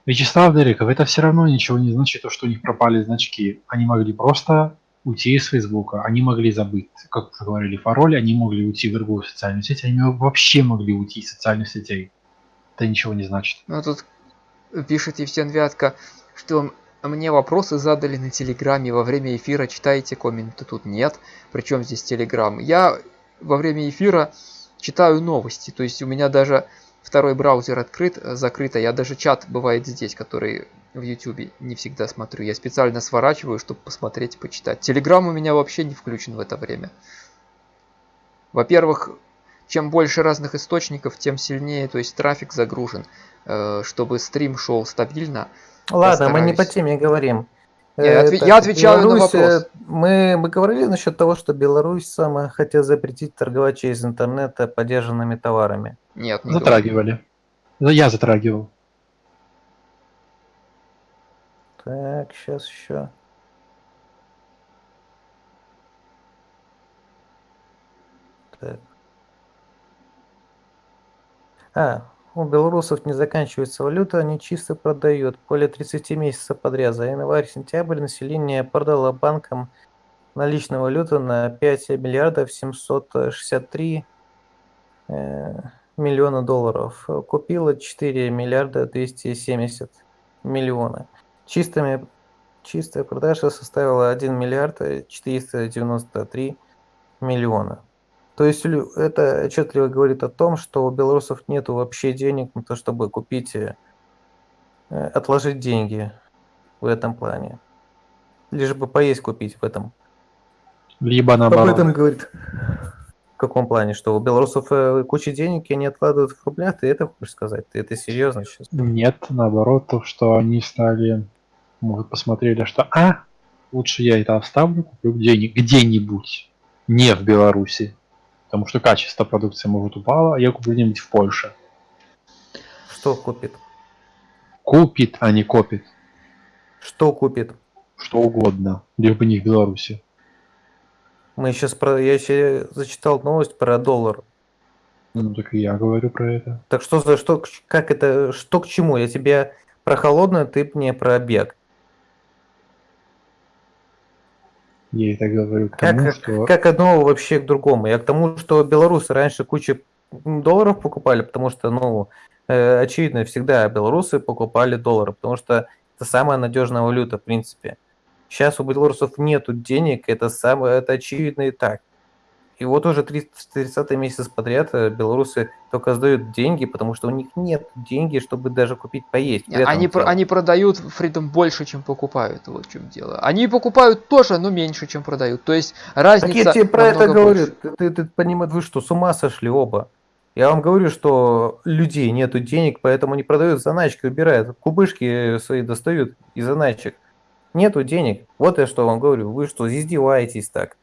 Вячеслав Дериков, это все равно ничего не значит, то, что у них пропали значки. Они могли просто уйти из Фейсбука, они могли забыть, как уже говорили, пароли, они могли уйти в другую социальную сеть, они вообще могли уйти из социальных сетей. Это ничего не значит. Ну тут пишет Евсен Вятка, что мне вопросы задали на Телеграме во время эфира, читаете комменты, тут нет. Причем здесь Телеграм? Я во время эфира читаю новости, то есть у меня даже второй браузер открыт, закрыт, а я даже чат бывает здесь, который в YouTube не всегда смотрю. Я специально сворачиваю, чтобы посмотреть почитать. Телеграм у меня вообще не включен в это время. Во-первых, чем больше разных источников, тем сильнее, то есть трафик загружен, э, чтобы стрим шел стабильно. Ладно, мы не по теме говорим. Я, отве- я отвечаю Беларусь, на вопрос. Мы, мы говорили насчет того, что Беларусь сама хотела запретить торговать через интернет поддержанными товарами. Нет, не Затрагивали. Ну, я затрагивал. Так, сейчас еще. Так. А, у белорусов не заканчивается валюта, они чисто продают. Более 30 месяцев подряд. За январь-сентябрь население продало банкам наличную валюту на 5 миллиардов 763 э, миллиона долларов. Купила 4 миллиарда 270 миллиона. Чистыми, чистая продажа составила 1 миллиард 493 миллиона. То есть это отчетливо говорит о том, что у белорусов нет вообще денег на то, чтобы купить, э, отложить деньги в этом плане. Лишь бы поесть купить в этом. Либо наоборот. Об этом говорит. В каком плане? Что у белорусов э, куча денег, и они откладывают в рублях? Ты это хочешь сказать? Ты это серьезно сейчас? Нет, наоборот, то, что они стали, может, посмотрели, что а, лучше я это оставлю, куплю где-нибудь, где-нибудь, не в Беларуси потому что качество продукции может упало, а я куплю где-нибудь в Польше. Что купит? Купит, а не копит. Что купит? Что угодно, лишь бы не в Беларуси. Мы сейчас про... Я еще зачитал новость про доллар. Ну так и я говорю про это. Так что за что, как это, что к чему? Я тебе про холодную, ты мне про бег. Я это говорю к тому, как, что... Как одно вообще к другому. Я к тому, что белорусы раньше кучу долларов покупали, потому что, ну, э, очевидно, всегда белорусы покупали доллары, потому что это самая надежная валюта, в принципе. Сейчас у белорусов нету денег, это самое, это очевидно и так. И вот уже 30 месяц подряд э, белорусы только сдают деньги, потому что у них нет денег, чтобы даже купить поесть. Они, про, они продают фридом больше, чем покупают. Вот в чем дело. Они покупают тоже, но меньше, чем продают. То есть разница. Так я тебе про это говорю. Ты, ты, ты понимаешь, вы что, с ума сошли оба? Я вам говорю, что людей нету денег, поэтому они продают заначки, убирают. Кубышки свои достают из заначек. Нету денег. Вот я что вам говорю. Вы что, издеваетесь так?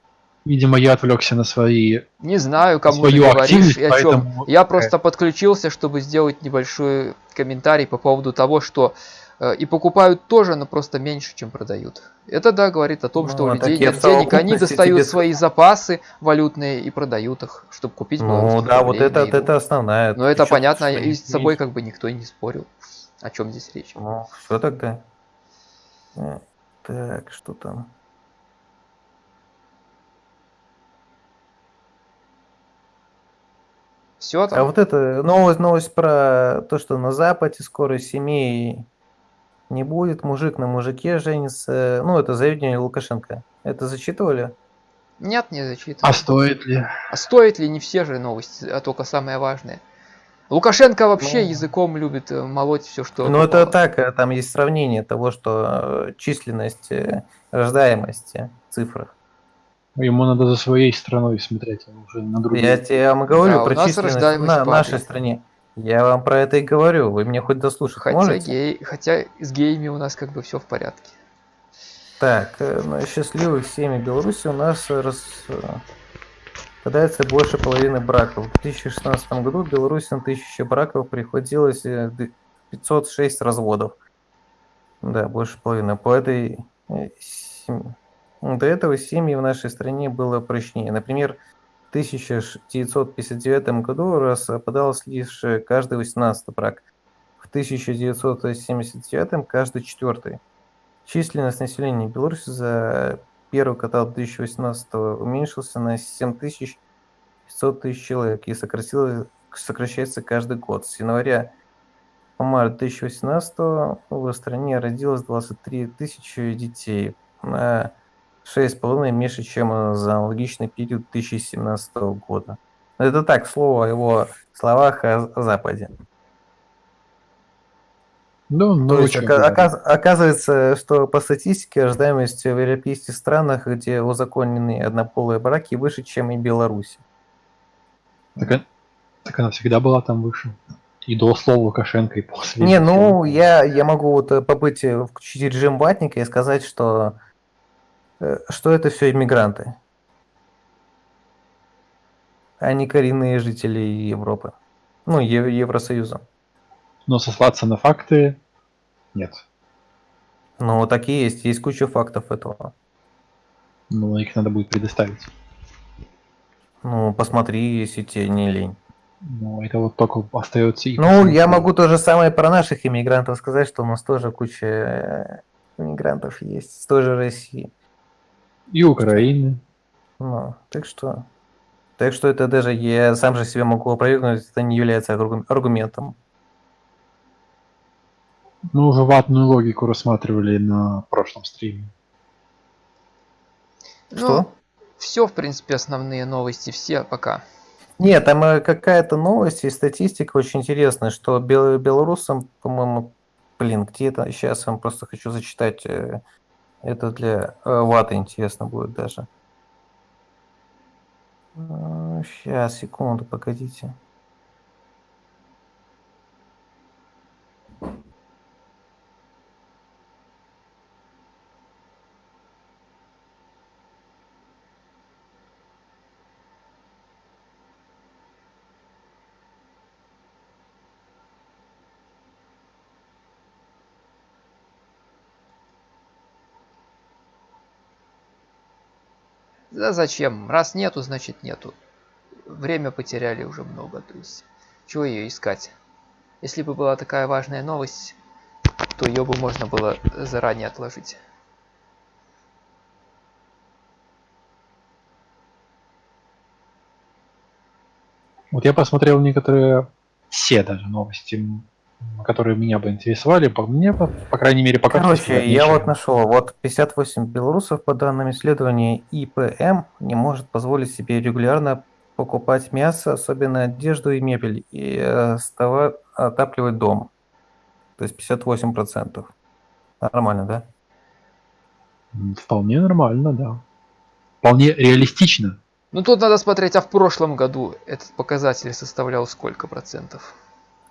Видимо, я отвлекся на свои... Не знаю, кому ты говоришь и о чем. Я просто подключился, чтобы сделать небольшой комментарий по поводу того, что э, и покупают тоже, но просто меньше, чем продают. Это, да, говорит о том, что ну, у людей нет денег, они достают тебе... свои запасы валютные и продают их, чтобы купить Ну, да, вот это, это основная. Но это понятно, и с собой как бы никто и не спорил. О чем здесь речь? Ну, что тогда? Э, так, что там? Все там. А вот это новость, новость про то, что на Западе скоро семей не будет, мужик на мужике женится. Ну, это заявление Лукашенко. Это зачитывали? Нет, не зачитывали. А стоит ли? А стоит ли? Не все же новости, а только самое важное. Лукашенко вообще ну, языком любит э, молоть все, что. Ну, это так, э, там есть сравнение того, что э, численность, рождаемости в цифрах. Ему надо за своей страной смотреть, а уже на другие. Я тебе вам говорю да, про численность на нашей стране. Я вам про это и говорю, вы мне хоть дослушать хотя можете? Гей, хотя с геями у нас как бы все в порядке. Так, э, на счастливых семьи Беларуси у нас рас... Подается больше половины браков. В 2016 году в Беларуси на 1000 браков приходилось 506 э, разводов. Да, больше половины. По этой э, до этого семьи в нашей стране было прочнее. Например, в 1959 году распадался лишь каждый 18 брак, в 1979 каждый четвертый. Численность населения Беларуси за первого квартала 2018 уменьшился на 7500 тысяч человек и сокращается каждый год. С января по март 2018 в стране родилось 23 тысячи детей, на 6,5 меньше, чем за аналогичный период 2017 года. Это так, слово о его словах о о Западе. Ну, ну, То есть, оказ- оказывается, что по статистике рождаемость в европейских странах, где узаконены однополые браки, выше, чем и Беларуси. Так, э- так она всегда была там выше. И до слова Лукашенко, и после. Не, ну, я, я могу вот э, побыть, э, включить режим ватника и сказать, что, э, что это все иммигранты, а не коренные жители Европы. Ну, Е- Евросоюза. Но сослаться на факты нет. Ну, так и есть. Есть куча фактов этого. Но их надо будет предоставить. Ну, посмотри, если тебе не лень. Но это вот только остается и Ну, я могу то же самое про наших иммигрантов сказать, что у нас тоже куча э, иммигрантов есть с той же России. И Украины. Ну, так что... Так что это даже я сам же себе могу опровергнуть, это не является аргу- аргументом. Мы уже ватную логику рассматривали на прошлом стриме. Что? все, в принципе, основные новости, все пока. Нет, там э, какая-то новость и статистика очень интересная, что бел- белорусам, по-моему, блин, где это? Сейчас я вам просто хочу зачитать. Э, Это для э, ваты интересно будет даже. Сейчас, секунду, погодите. Да зачем? Раз нету, значит нету. Время потеряли уже много, то есть чего ее искать? Если бы была такая важная новость, то ее бы можно было заранее отложить. Вот я посмотрел некоторые, все даже новости, которые меня бы интересовали. По мне, по, по крайней мере, пока Короче, я вот нашел, вот 58 белорусов, по данным исследования ИПМ, не может позволить себе регулярно покупать мясо, особенно одежду и мебель, и э, става- отапливать дом. То есть 58%. Нормально, да? Вполне нормально, да. Вполне реалистично. Ну тут надо смотреть, а в прошлом году этот показатель составлял сколько процентов?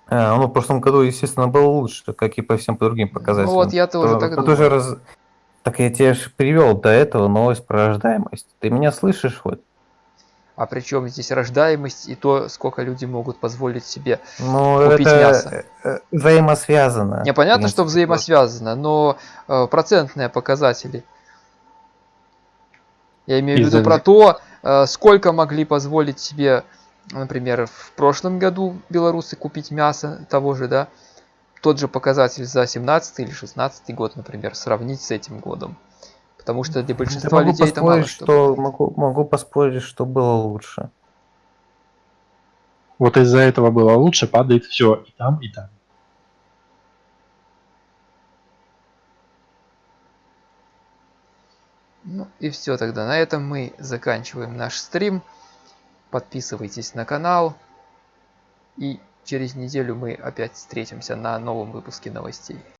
А, ну, в прошлом году, естественно, было лучше, как и по всем другим показателям. Вот я тоже То- так тоже думаю. раз- Так я тебе же привел до этого новость про рождаемость. Ты меня слышишь хоть? А причем здесь рождаемость и то, сколько люди могут позволить себе. Ну, Купить это мясо. э, взаимосвязано. Мне понятно, что взаимосвязано, но э, процентные показатели. Я имею в виду про то, э, сколько могли позволить себе, например, в прошлом году белорусы купить мясо того же, да, тот же показатель за 17 или 16 год, например, сравнить с этим годом. Потому что для большинства могу людей это мало что. что могу, могу поспорить, что было лучше. Вот из-за этого было лучше, падает все и там, и там. Ну и все тогда. На этом мы заканчиваем наш стрим. Подписывайтесь на канал. И через неделю мы опять встретимся на новом выпуске новостей.